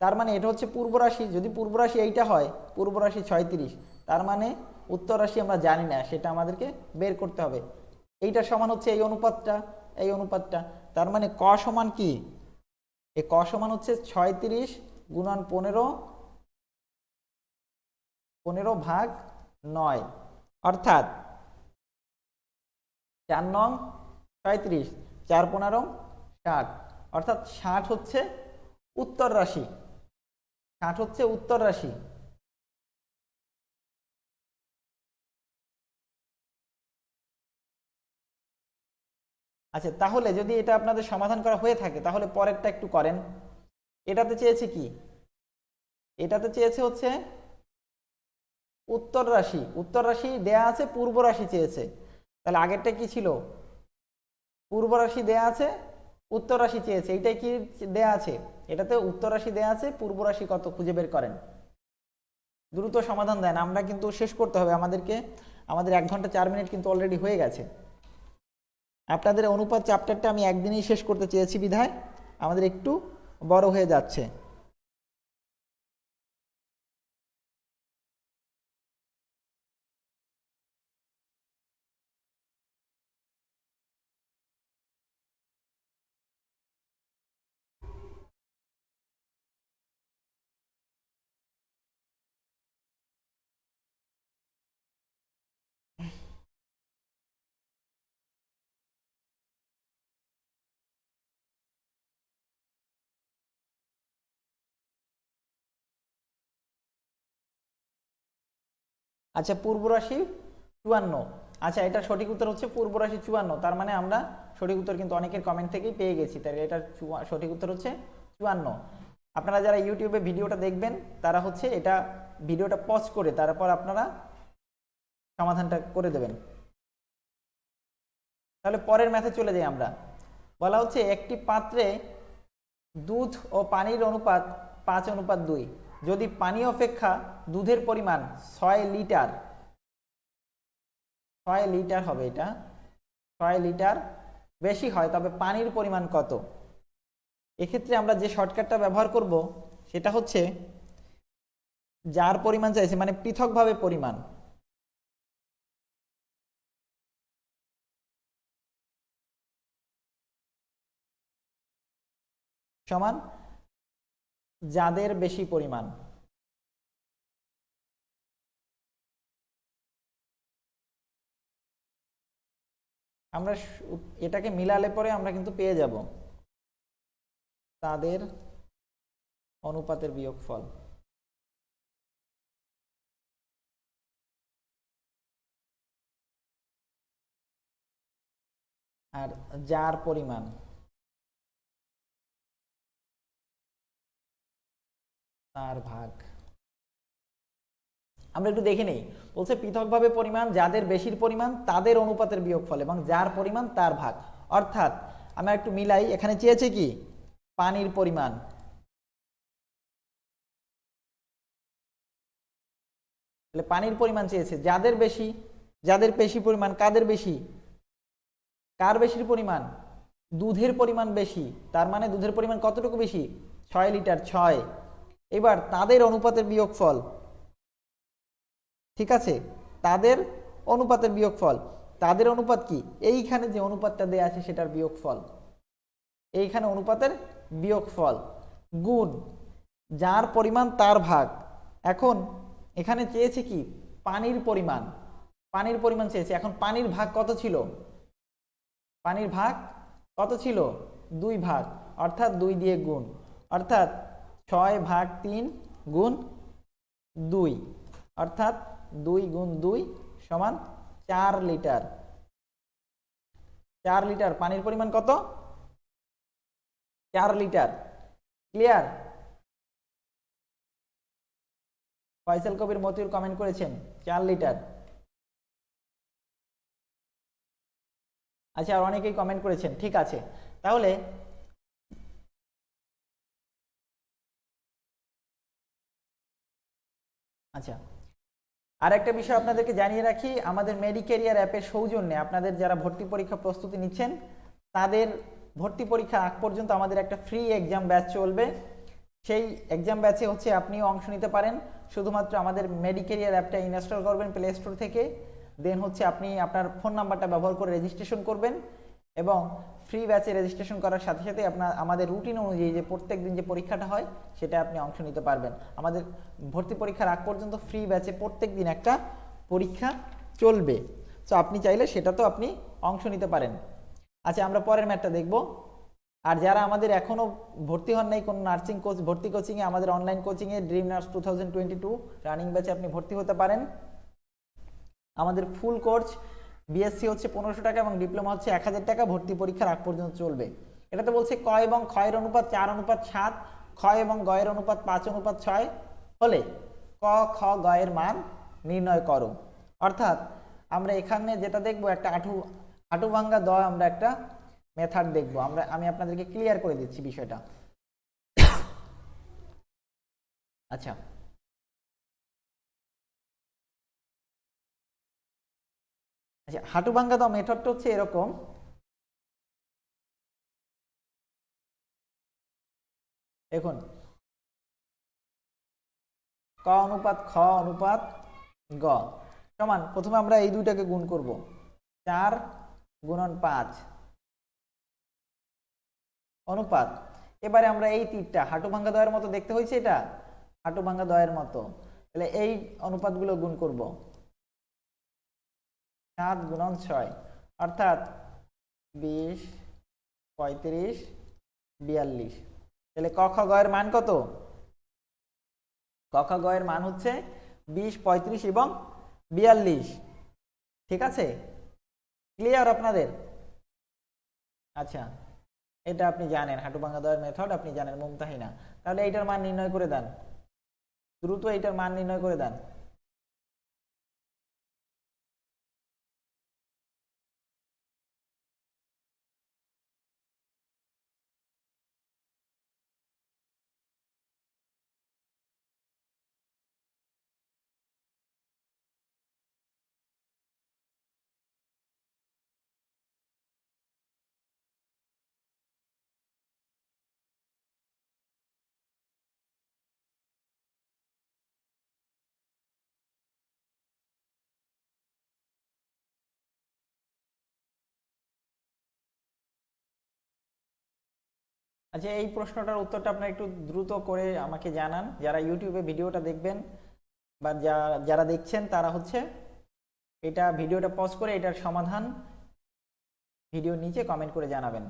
তার মানে এটা হচ্ছে পূর্ব রাশি। যদি পূর্ব রাশি এইটা হয়, পূর্ব রাশি ছয়ত্রিশ, তার মানে উত্তর রাশি আমরা জানি না, সেটা আমাদেরকে বের করতে হবে। এইটা সমান হচ্ছে এই অনুপাতটা এই অনুপাতটা। তার মানে ক সমান কি? এই ক সমান হচ্ছে ছয়ত্রিশ গুণন পনেরো পনেরো ভাগ নয়। অর্থাৎ চার নং ছয়ত্রিশ চার পনেরো, ষাট। অর্থাৎ ষাট হচ্ছে উত্তর রাশি। ষাট হচ্ছে উত্তর রাশি। আচ্ছা তাহলে যদি এটা আপনাদের সমাধান করা হয়ে থাকে, তাহলে পরেরটা একটু করেন। এটাতে চেয়েছে কি? এটাতে চেয়েছে হচ্ছে উত্তর রাশি। উত্তর রাশি দেয়া আছে, পূর্ব রাশি চেয়েছে। তাহলে আগেরটা কি ছিল? পূর্ব রাশি দেয়া আছে উত্তর রাশি চেয়েছে। এইটাই কি দেয়া আছে? এটাতে উত্তর রাশি দেয়া আছে পূর্ব রাশি কত খুঁজে বের করেন। দ্রুত সমাধান দেন। আমরা কিন্তু শেষ করতে হবে। আমাদেরকে, আমাদের এক ঘণ্টা চার মিনিট কিন্তু অলরেডি হয়ে গেছে। আপনাদের অনুপাত চ্যাপ্টারটা আমি একদিনেই শেষ করতে চেয়েছি বিধায়। আমাদের একটু বড় হয়ে যাচ্ছে। আচ্ছা পূর্ব রাশি চুয়ান্ন। আচ্ছা এটা সঠিক উত্তর হচ্ছে পূর্ব রাশি চুয়ান্ন। তার মানে আমরা সঠিক উত্তর কিন্তু অনেকের কমেন্ট থেকেই পেয়ে গেছি। তাই এটা সঠিক উত্তর হচ্ছে চুয়ান্ন। আপনারা যারা ইউটিউবে ভিডিওটা দেখবেন, তারা হচ্ছে এটা ভিডিওটা পজ করে তারপর আপনারা সমাধানটা করে দেবেন। তাহলে পরের ম্যাথে চলে যাই আমরা। বলা হচ্ছে একটি পাত্রে দুধ ও পানির অনুপাত পাঁচ অনুপাত দুই। যদি পানি অপেক্ষা দুধের পরিমাণ ছয় লিটার ছয় লিটার হবে এটা, ছয় লিটার বেশি হয়, তবে পানির পরিমাণ কত? এক্ষেত্রে আমরা যে শর্টকাটটা ব্যবহার করব, সেটা হচ্ছে যার পরিমাণ চাইছে মানে পৃথকভাবে পরিমাণ। সমান যাদের বেশি পরিমাণ। আমরা এটাকে মিলালে পরে আমরা কিন্তু পেয়ে যাব। তাদের অনুপাতের বিয়োগফল। আর যার পরিমাণ। তার ভাগ। আমরা একটু দেখে নেই। বলছে, পৃথকভাবে পরিমাণ, যাদের বেশির পরিমাণ, তাদের অনুপাতের বিয়োগ বিয়োগফল এবং যার পরিমাণ, তার ভাগ। অর্থাৎ, আমরা একটু মিলাই, এখানে চেয়েছে কি? পানির পরিমাণ। তাহলে পানির পরিমাণ চেয়েছে। যাদের বেশি যাদের বেশি পরিমাণ, কাদের বেশি? কার বেশির পরিমাণ? দুধের পরিমাণ বেশি। তার মানে দুধের পরিমাণ কতটুকু বেশি? ছয় লিটার, ছয়। এবার তাদের অনুপাতের বিয়োগফল। ঠিক আছে? তাদের অনুপাতের বিয়োগফল। তাদের অনুপাত কি? এইখানে যে অনুপাতটা দেয়া আছে সেটার বিয়োগফল। এইখানে অনুপাতের বিয়োগফল। গুণ, যার পরিমাণ তার ভাগ। এখন এখানে চেয়েছে কি? পানির পরিমাণ। পানির পরিমাণ চেয়েছে। এখন পানির ভাগ কত ছিল? পানির ভাগ কত ছিল? দুই ভাগ। অর্থাৎ দুই দিয়ে গুণ। অর্থাৎ ছয় ভাগ তিন গুণ দুই, অর্থাৎ দুই গুণ দুই সমান চার লিটার। চার লিটার, পানির পরিমাণ কত? চার litre. Clear? Faisal Kabir Motiur comment করেছেন, চার লিটার। আচ্ছা আর অনেকেই কমেন্ট করেছেন, ঠিক আছে। তাহলে আচ্ছা। আর একটা বিষয় আপনাদেরকে জানিয়ে রাখি, আমাদের মেডিকেরিয়ার অ্যাপের সৌজন্যে আপনাদের যারা ভর্তি পরীক্ষা প্রস্তুতি নিচ্ছেন, তাদের ভর্তি পরীক্ষা আগ পর্যন্ত আমাদের একটা ফ্রি এক্সাম ব্যাচ চলবে। সেই এক্সাম ব্যাচে হচ্ছে আপনিও অংশ নিতে পারেন। শুধুমাত্র আমাদের মেডিকেরিয়ার অ্যাপটা ইনস্টল করবেন প্লে স্টোর থেকে। দেন হচ্ছে আপনি আপনার ফোন নাম্বারটা ব্যবহার করে রেজিস্ট্রেশন করবেন। এবং ফ্রি ব্যাচে রেজিস্ট্রেশন করার সাথে সাথে আপনার, আমাদের রুটিন অনুযায়ী যে প্রত্যেক দিন যে পরীক্ষাটা হয়, সেটা আপনি অংশ নিতে পারবেন। আমাদের ভর্তি পরীক্ষার আগ পর্যন্ত ফ্রি ব্যাচে প্রত্যেক দিন একটা পরীক্ষা চলবে। সো আপনি চাইলে সেটা তো আপনি অংশ নিতে পারেন। আচ্ছা আমরা পরের ম্যাটটা দেখব। আর যারা আমাদের এখনও ভর্তি হন নাই, কোনো নার্সিং কোচ ভর্তি কোচিংয়ে আমাদের অনলাইন কোচিংয়ে dream nurse two thousand twenty two running ব্যাচে আপনি ভর্তি হতে পারেন। আমাদের ফুল কোর্স বিএসসি হচ্ছে পনেরোশো টাকা এবং ডিপ্লোমা হচ্ছে এক হাজার টাকা, ভর্তি পরীক্ষার আগ পর্যন্ত চলবে। এটাতে বলছে ক এবং ক্ষয়ের অনুপাত চার, অনুপাত সাত ক্ষয় এবং গয়ের অনুপাত পাঁচ, অনুপাত ছয়, হলে ক, খ, গয়ের মান নির্ণয় করো। অর্থাৎ আমরা এখানে যেটা দেখব, একটা আঠু আটু ভাঙ্গা দ আমরা একটা মেথড দেখব। আমরা, আমি আপনাদেরকে ক্লিয়ার করে দিচ্ছি বিষয়টা। আচ্ছা। আচ্ছা হাঁটু ভাঙ্গা দাও মেথডটা হচ্ছে এরকম। দেখুন। ক অনুপাত, খ অনুপাত, গ। সমান, প্রথমে আমরা এই দুইটাকে গুণ করব। চার গুণন পাঁচ। অনুপাত। এবারে আমরা এই তীরটা, হাঁটু ভাঙ্গা দয়ের মতো দেখতে হয়েছে এটা? হাঁটু ভাঙ্গা দয়ের মতো। তাহলে এই অনুপাতগুলো গুণ করব। সাত গুণন ছয়, অর্থাৎ বিশ, পঁয়ত্রিশ, বিয়াল্লিশ। তাহলে ক খ গয়ের মান কত? ক খ গয়ের মান হচ্ছে বিশ, পঁয়ত্রিশ এবং বিয়াল্লিশ। ঠিক আছে? ক্লিয়ার আপনাদের? আচ্ছা এটা আপনি জানেন। হাঁটু ভাঙা দেওয়ার মেথড আপনি জানেন, মুমতাহিনা। তাহলে এইটার মান নির্ণয় করে দেন। দ্রুত এইটার মান নির্ণয় করে দেন। আচ্ছা এই প্রশ্নটার উত্তরটা আপনারা একটু দ্রুত করে আমাকে জানান। যারা ইউটিউবে ভিডিওটা দেখবেন বা যা- যারা দেখছেন, তারা হচ্ছে এটা ভিডিওটা পজ করে এটার সমাধান ভিডিও নিচে কমেন্ট করে জানাবেন।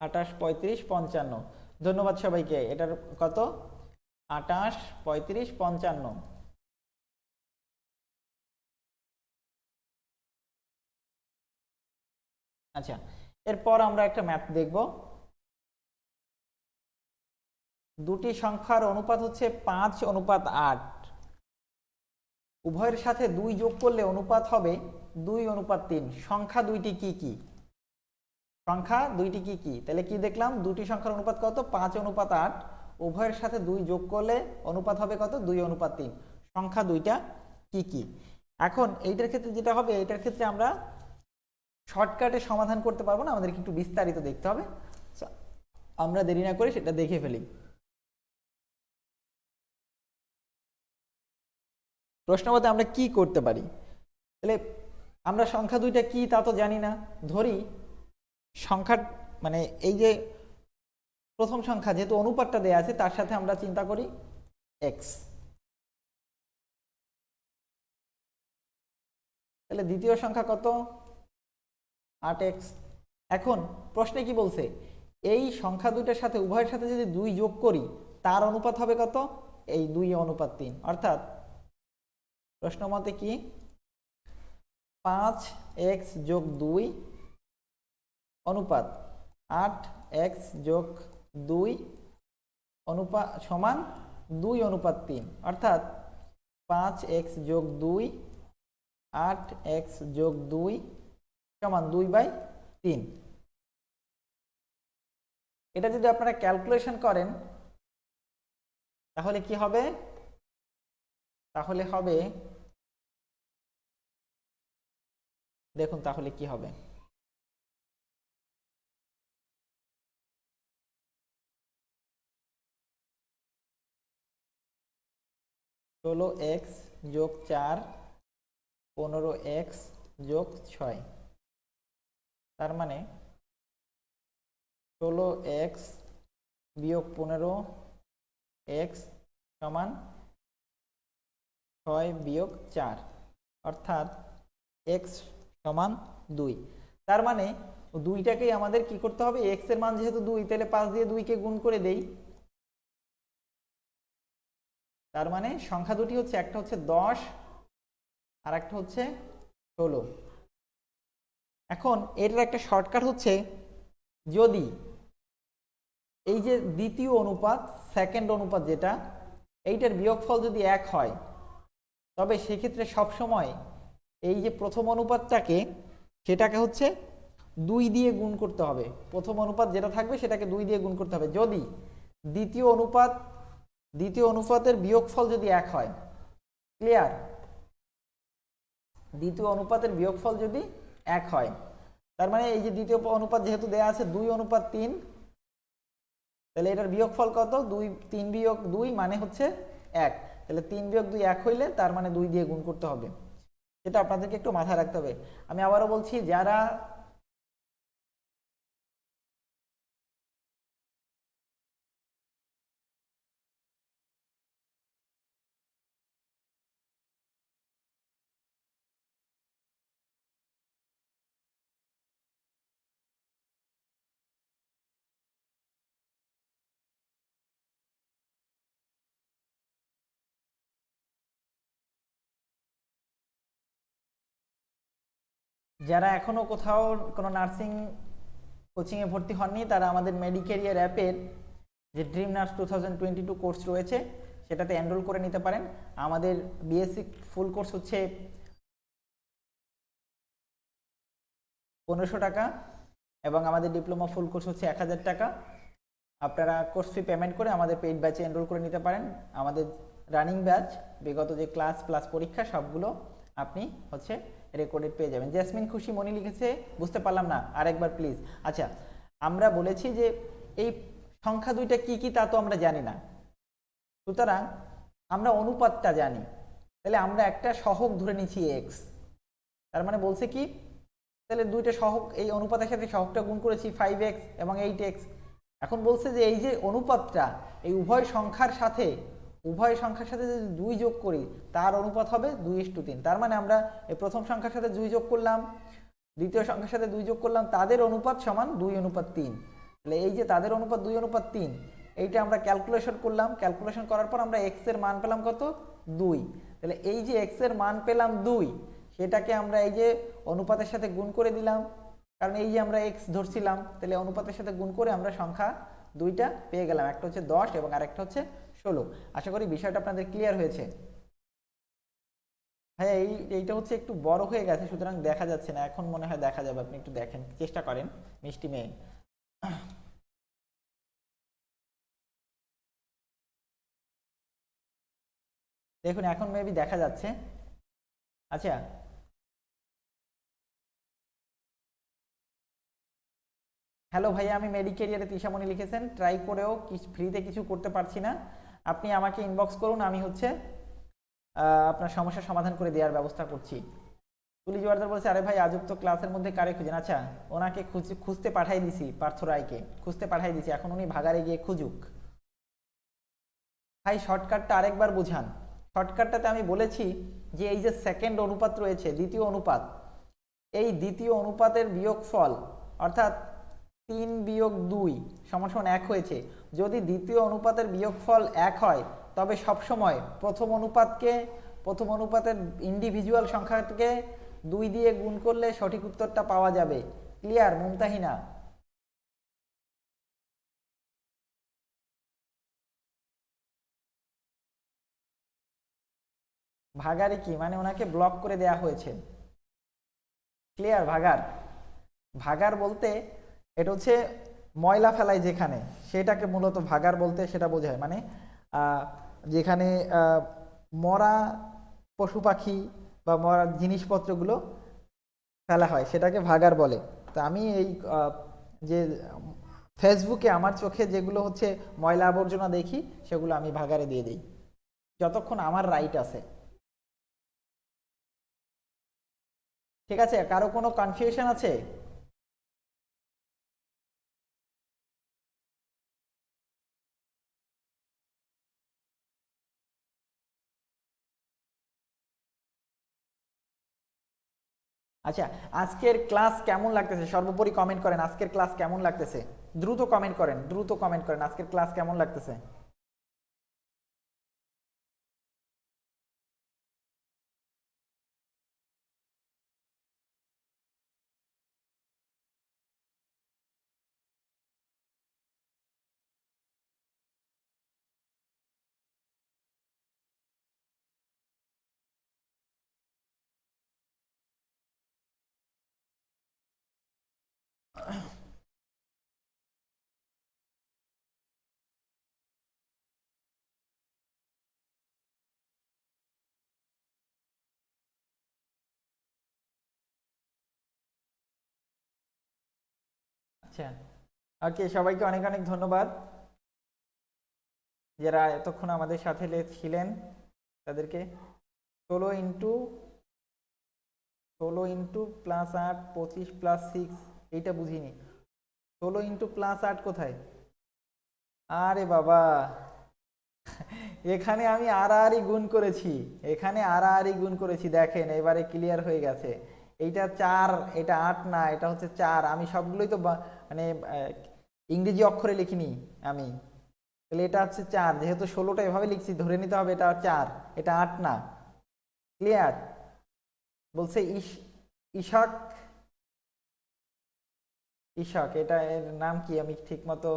আটাশ পঁয়ত্রিশ পঞ্চান্ন। ধন্যবাদ সবাইকে। এটার কত? আটাশ পঁয়ত্রিশ পঞ্চান্ন। আচ্ছা এরপর আমরা একটা ম্যাথ দেখব। দুটি সংখ্যার অনুপাত হচ্ছে পাঁচ অনুপাত আট। উভয়ের সাথে দুই যোগ করলে অনুপাত হবে দুই অনুপাত তিন। সংখ্যা দুইটি কি কি? সংখ্যা দুইটি কি কি? তাহলে কি দেখলাম? দুটি সংখ্যার অনুপাত কত? পাঁচ অনুপাত আট। উভয়ের সাথে দুই যোগ করলে অনুপাত হবে কত? দুই অনুপাত তিন। সংখ্যা দুইটা কি কি? এখন এইটার ক্ষেত্রে যেটা হবে, এইটার ক্ষেত্রে আমরা শর্টকাটে সমাধান করতে পারব না। আমাদেরকে একটু বিস্তারিত দেখতে হবে। আমরা দেরি না করে সেটা দেখে ফেলি। প্রশ্ন মতে আমরা কি করতে পারি? তাহলে আমরা সংখ্যা দুইটা কি তা তো জানি না। ধরি সংখ্যা মানে এই যে প্রথম সংখ্যা যেহেতু অনুপাতটা দেয়া আছে, তার সাথে আমরা চিন্তা করি এক্স তাহলে দ্বিতীয় সংখ্যা কত? আট এক্স। এখন প্রশ্নে কি বলছে? এই সংখ্যা দুইটার সাথে, উভয়ের সাথে যদি দুই যোগ করি, তার অনুপাত হবে কত? এই দুই অনুপাত তিন। অর্থাৎ প্রশ্ন মতে কি? পাঁচ এক্স যোগ দুই অনুপাত আট এক্স যোগ দুই অনুপাত সমান দুই অনুপাত তিন। অর্থাৎ পাঁচ এক্স যোগ দুই, আট এক্স যোগ দুই সমান দুই বাই তিন। এটা যদি আপনারা ক্যালকুলেশন করেন, তাহলে কি হবে? তাহলে হবে, দেখুন তাহলে কি হবে। ষোলো এক্স যোগ চার, পনেরো এক্স যোগ ছয়। তার মানে ষোলো এক্স বিয়োগ পনেরো এক্স সমান ছয় বিয়োগ চার, অর্থাৎ এক্স সমান দুই। তার মানে দুইটাকেই আমাদের কি করতে হবে? এক্সের মান যেহেতু দুই, তাহলে পাঁচ দিয়ে দুইকে গুণ করে দেই। তার মানে সংখ্যা দুটি হচ্ছে, একটা হচ্ছে দশ আর একটা হচ্ছে ষোলো। এখন এটার একটা শর্টকাট হচ্ছে, যদি এই যে দ্বিতীয় অনুপাত সেকেন্ড অনুপাত যেটা, এইটার বিয়োগফল যদি এক হয়, তবে সেক্ষেত্রে সবসময় এই যে প্রথম অনুপাতটাকে, সেটাকে হচ্ছে দুই দিয়ে গুণ করতে হবে। প্রথম অনুপাত যেটা থাকবে, সেটাকে দুই দিয়ে গুণ করতে হবে। যদি দ্বিতীয় অনুপাত দ্বিতীয় অনুপাতের বিয়োগফল যদি এক হয় ক্লিয়ার দ্বিতীয় অনুপাতের বিয়োগফল যদি এক হয়, তার মানে এই যে দ্বিতীয় অনুপাত যেহেতু দেয়া আছে দুই অনুপাত তিন, তাহলে এটার বিয়োগফল কত? দুই, তিন বিয়োগ দুই মানে হচ্ছে এক। তাহলে তিন বিয়োগ দুই এক হইলে তার মানে দুই দিয়ে গুণ করতে হবে। সেটা আপনাদেরকে একটু মাথায় রাখতে হবে। আমি আবারও বলছি, যারা যারা এখনও কোথাও কোনো নার্সিং কোচিংয়ে ভর্তি হননি, তারা আমাদের মেডিকেরিয়ার অ্যাপের যে dream nurse two thousand twenty two course রয়েছে, সেটাতে এনরোল করে নিতে পারেন। আমাদের বিএসসি ফুল কোর্স হচ্ছে পনেরোশো টাকা এবং আমাদের ডিপ্লোমা ফুল কোর্স হচ্ছে এক হাজার টাকা। আপনারা কোর্স ফি পেমেন্ট করে আমাদের পেইড ব্যাচে এনরোল করে নিতে পারেন। আমাদের রানিং ব্যাচ বিগত যে ক্লাস প্লাস পরীক্ষা, সবগুলো আপনি হচ্ছে রেকর্ডেড পেয়ে যাবেন। জেসমিন খুশি মনি লিখেছে, বুঝতে পারলাম না, আরেকবার প্লিজ আচ্ছা আমরা বলেছি যে এই সংখ্যা দুইটা কি কি তা তো আমরা জানি না। সুতরাং আমরা অনুপাতটা জানি। তাহলে আমরা একটা সহগ ধরে নিচ্ছি এক্স তার মানে বলছে কি? তাহলে দুইটা সহগ, এই অনুপাতের সাথে সহগটা গুণ করেছি ফাইভ এক্স এবং এইট এক্স এখন বলছে যে এই যে অনুপাতটা, এই উভয় সংখ্যার সাথে উভয় সংখ্যার সাথে যদি দুই যোগ করি, তার অনুপাত হবে দুই ইস টু তিন। তার মানে আমরা এই প্রথম সংখ্যার সাথে দুই যোগ করলাম, দ্বিতীয় সংখ্যার সাথে দুই যোগ করলাম, তাদের অনুপাত সমান দুই অনুপাত তিন। তাহলে এই যে তাদের অনুপাত দুই অনুপাত তিন, এইটা আমরা ক্যালকুলেশন করলাম। ক্যালকুলেশন করার পর আমরা এক্সের মান পেলাম কত? দুই। তাহলে এই যে এক্সের মান পেলাম দুই, সেটাকে আমরা এই যে অনুপাতের সাথে গুণ করে দিলাম। কারণ এই যে আমরা এক্স ধরছিলাম, তাহলে অনুপাতের সাথে গুণ করে আমরা সংখ্যা দুইটা পেয়ে গেলাম। একটা হচ্ছে দশ এবং আরেকটা হচ্ছে ষোলো। আশা করি বিষয়টা আপনাদের ক্লিয়ার হয়েছে। হ্যাঁ এই, এইটা হচ্ছে একটু বড় হয়ে গেছে, সুতরাং দেখা যাচ্ছে না। এখন মনে হয় দেখা যাবে, আপনি একটু দেখেন, চেষ্টা করেন, মিষ্টি মেয়ে। দেখুন, এখন মেবি দেখা যাচ্ছে। আচ্ছা। হ্যালো ভাইয়া, আমি মেডিকেরিয়ারে তিশামণি লিখেছেন। ট্রাই করেও ফ্রিতে কিছু করতে পারছি না। আপনি আমাকে ইনবক্স করুন, আমি হচ্ছে আপনার সমস্যার সমাধান করে দেওয়ার ব্যবস্থা করছি। তুলি জোয়ারদার বলছে, আরে ভাই, আজব তো ক্লাসের মধ্যে কারে খুঁজেন? আচ্ছা ওনাকে খুঁজ- খুঁজতে পাঠাই দিছি, পার্থ রায়কে। খুঁজতে পাঠাই দিছি, এখন উনি ভাগারে গিয়ে খুঁজুক। ভাই শর্টকাটটা আরেকবার বুঝান। শর্টকাটটাতে আমি বলেছি যে, এই যে সেকেন্ড অনুপাত রয়েছে, দ্বিতীয় অনুপাত, এই দ্বিতীয় অনুপাতের বিয়োগফল, অর্থাৎ তিন বিয়োগ দুই সমান সমান এক হয়েছে যদি দ্বিতীয় অনুপাতের বিয়োগফল এক হয়, তবে সবসময় প্রথম অনুপাতকে, প্রথম অনুপাতের ইন্ডিভিজুয়াল সংখ্যাকে দুই দিয়ে গুণ করলে সঠিক উত্তরটা পাওয়া যাবে। ক্লিয়ার মুমতাহিনা? ভাগারে কি? মানে ওনাকে ব্লক করে দেয়া হয়েছে। ক্লিয়ার ভাগার ভাগার বলতে এটা হচ্ছে ময়লা ফেলায় যেখানে, সেটাকে মূলত ভাগার বলতে সেটা বোঝায়। মানে যেখানে মরা পশু পাখি বা মরা জিনিসপত্রগুলো ফেলা হয়, সেটাকে ভাগার বলে। তা আমি এই যে ফেসবুকে আমার চোখে যেগুলো হচ্ছে ময়লা আবর্জনা দেখি, সেগুলো আমি ভাগারে দিয়ে দিই। যতক্ষণ আমার রাইট আছে। ঠিক আছে? কারও কোনো কনফিউশন আছে? আচ্ছা আজকের ক্লাস কেমন লাগতেছে? সর্বোপরি কমেন্ট করেন, আজকের ক্লাস কেমন লাগতেছে? দ্রুত কমেন্ট করেন, দ্রুত কমেন্ট করেন, আজকের ক্লাস কেমন লাগতেছে? আচ্ছা। ওকে সবাইকে অনেক অনেক ধন্যবাদ। যারা এতক্ষণ আমাদের সাথে ছিলেন, তাদেরকে ষোলো ইন্টু ষোলো ইন্টু প্লাস আট, পঁচিশ প্লাস সিক্স এইটা বুঝিনি। ষোলো ইন্টু প্লাস আট কোথায়? আরে বাবা। এখানে আমি আড়াআড়ি গুণ করেছি। এখানে আড়াআড়ি গুণ করেছি, দেখেন, এবারে ক্লিয়ার হয়ে গেছে। এইটা চার, এটা আট না, এটা হচ্ছে চার। আমি সবগুলোই তো বা- মানে ইংরেজি অক্ষরে লিখিনি আমি। তাহলে এটা হচ্ছে চার, যেহেতু ষোলোটা এভাবে লিখছি, ধরে নিতে হবে এটা চার, এটা আট না। ক্লিয়ার বলছে ইশাক ইশাক, এটা এর নাম কি? আমি ঠিক মতো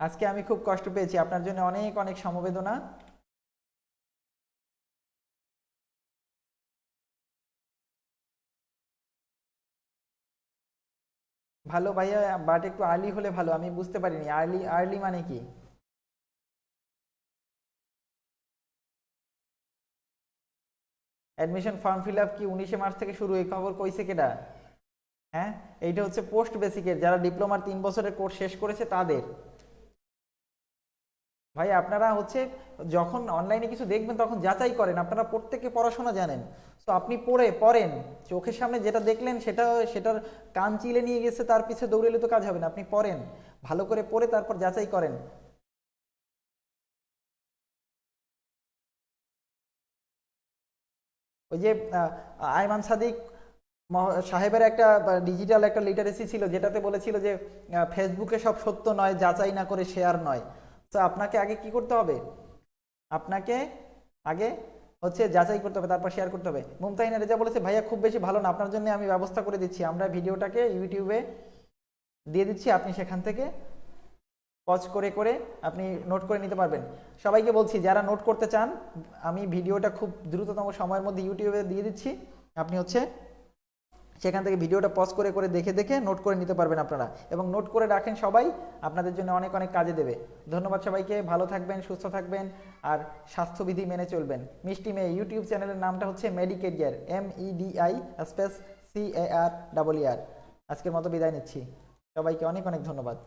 আজকে আমি খুব কষ্ট পেয়েছি, আপনার জন্য অনেক অনেক সমবেদনা। ভালো ভাইয়া বাট একটু আর্লি হলে ভালো, আমি বুঝতে পারিনি। আর্লি আর্লি মানে কি? অ্যাডমিশন ফর্ম ফিল আপ কি উনিশে মার্চ থেকে শুরু? এই খবর কইছে কেটা হ্যাঁ? এইটা হচ্ছে পোস্ট বেসিকের যারা ডিপ্লোমার তিন বছরের কোর্স শেষ করেছে, তাদের। ভাই, আপনারা হচ্ছে যখন অনলাইনে কিছু দেখবেন, তখন যাচাই করেন। আপনারা প্রত্যেকে পড়াশোনা জানেন। তো আপনি পড়ে, পড়েন। চোখের সামনে যেটা দেখলেন সেটা, সেটার কান চিলে নিয়ে গেছে, তার পিছে দৌড়েলে তো কাজ হবে না। আপনি পড়েন। ভালো করে পড়ে, তারপর যাচাই করেন। ওই যে আয়মান সাদিক সাহেবের একটা ডিজিটাল একটা লিটারেসি ছিল, যেটাতে বলেছিল যে ফেসবুকে সব সত্য নয়, যাচাই না করে শেয়ার নয়। তো আপনাকে আগে কি করতে হবে? আপনাকে আগে হচ্ছে যাচাই করতে হবে, তারপর শেয়ার করতে হবে। মুমতাহিনা রেজা বলেছে, ভাইয়া, খুব বেশি ভালো না। আপনার জন্য আমি ব্যবস্থা করে দিচ্ছি। আমরা ভিডিওটাকে ইউটিউবে দিয়ে দিচ্ছি, আপনি সেখান থেকে পজ করে করে আপনি নোট করে নিতে পারবেন। সবাইকে বলছি, যারা নোট করতে চান, আমি ভিডিওটা খুব দ্রুততম সময়ের মধ্যে ইউটিউবে দিয়ে দিচ্ছি। আপনি হচ্ছে সেখান থেকে ভিডিওটা পজ করে করে দেখে দেখে নোট করে নিতে পারবেন আপনারা। এবং নোট করে রাখেন সবাই, আপনাদের জন্য অনেক অনেক কাজে দেবে। ধন্যবাদ সবাইকে, ভালো থাকবেন, সুস্থ থাকবেন, আর স্বাস্থ্যবিধি মেনে চলবেন। মিষ্টি মেয়ে ইউটিউব চ্যানেলের নামটা হচ্ছে MediCareer M E D I space C A R double R আজকের মতো বিদায় নিচ্ছি। সবাইকে অনেক অনেক ধন্যবাদ।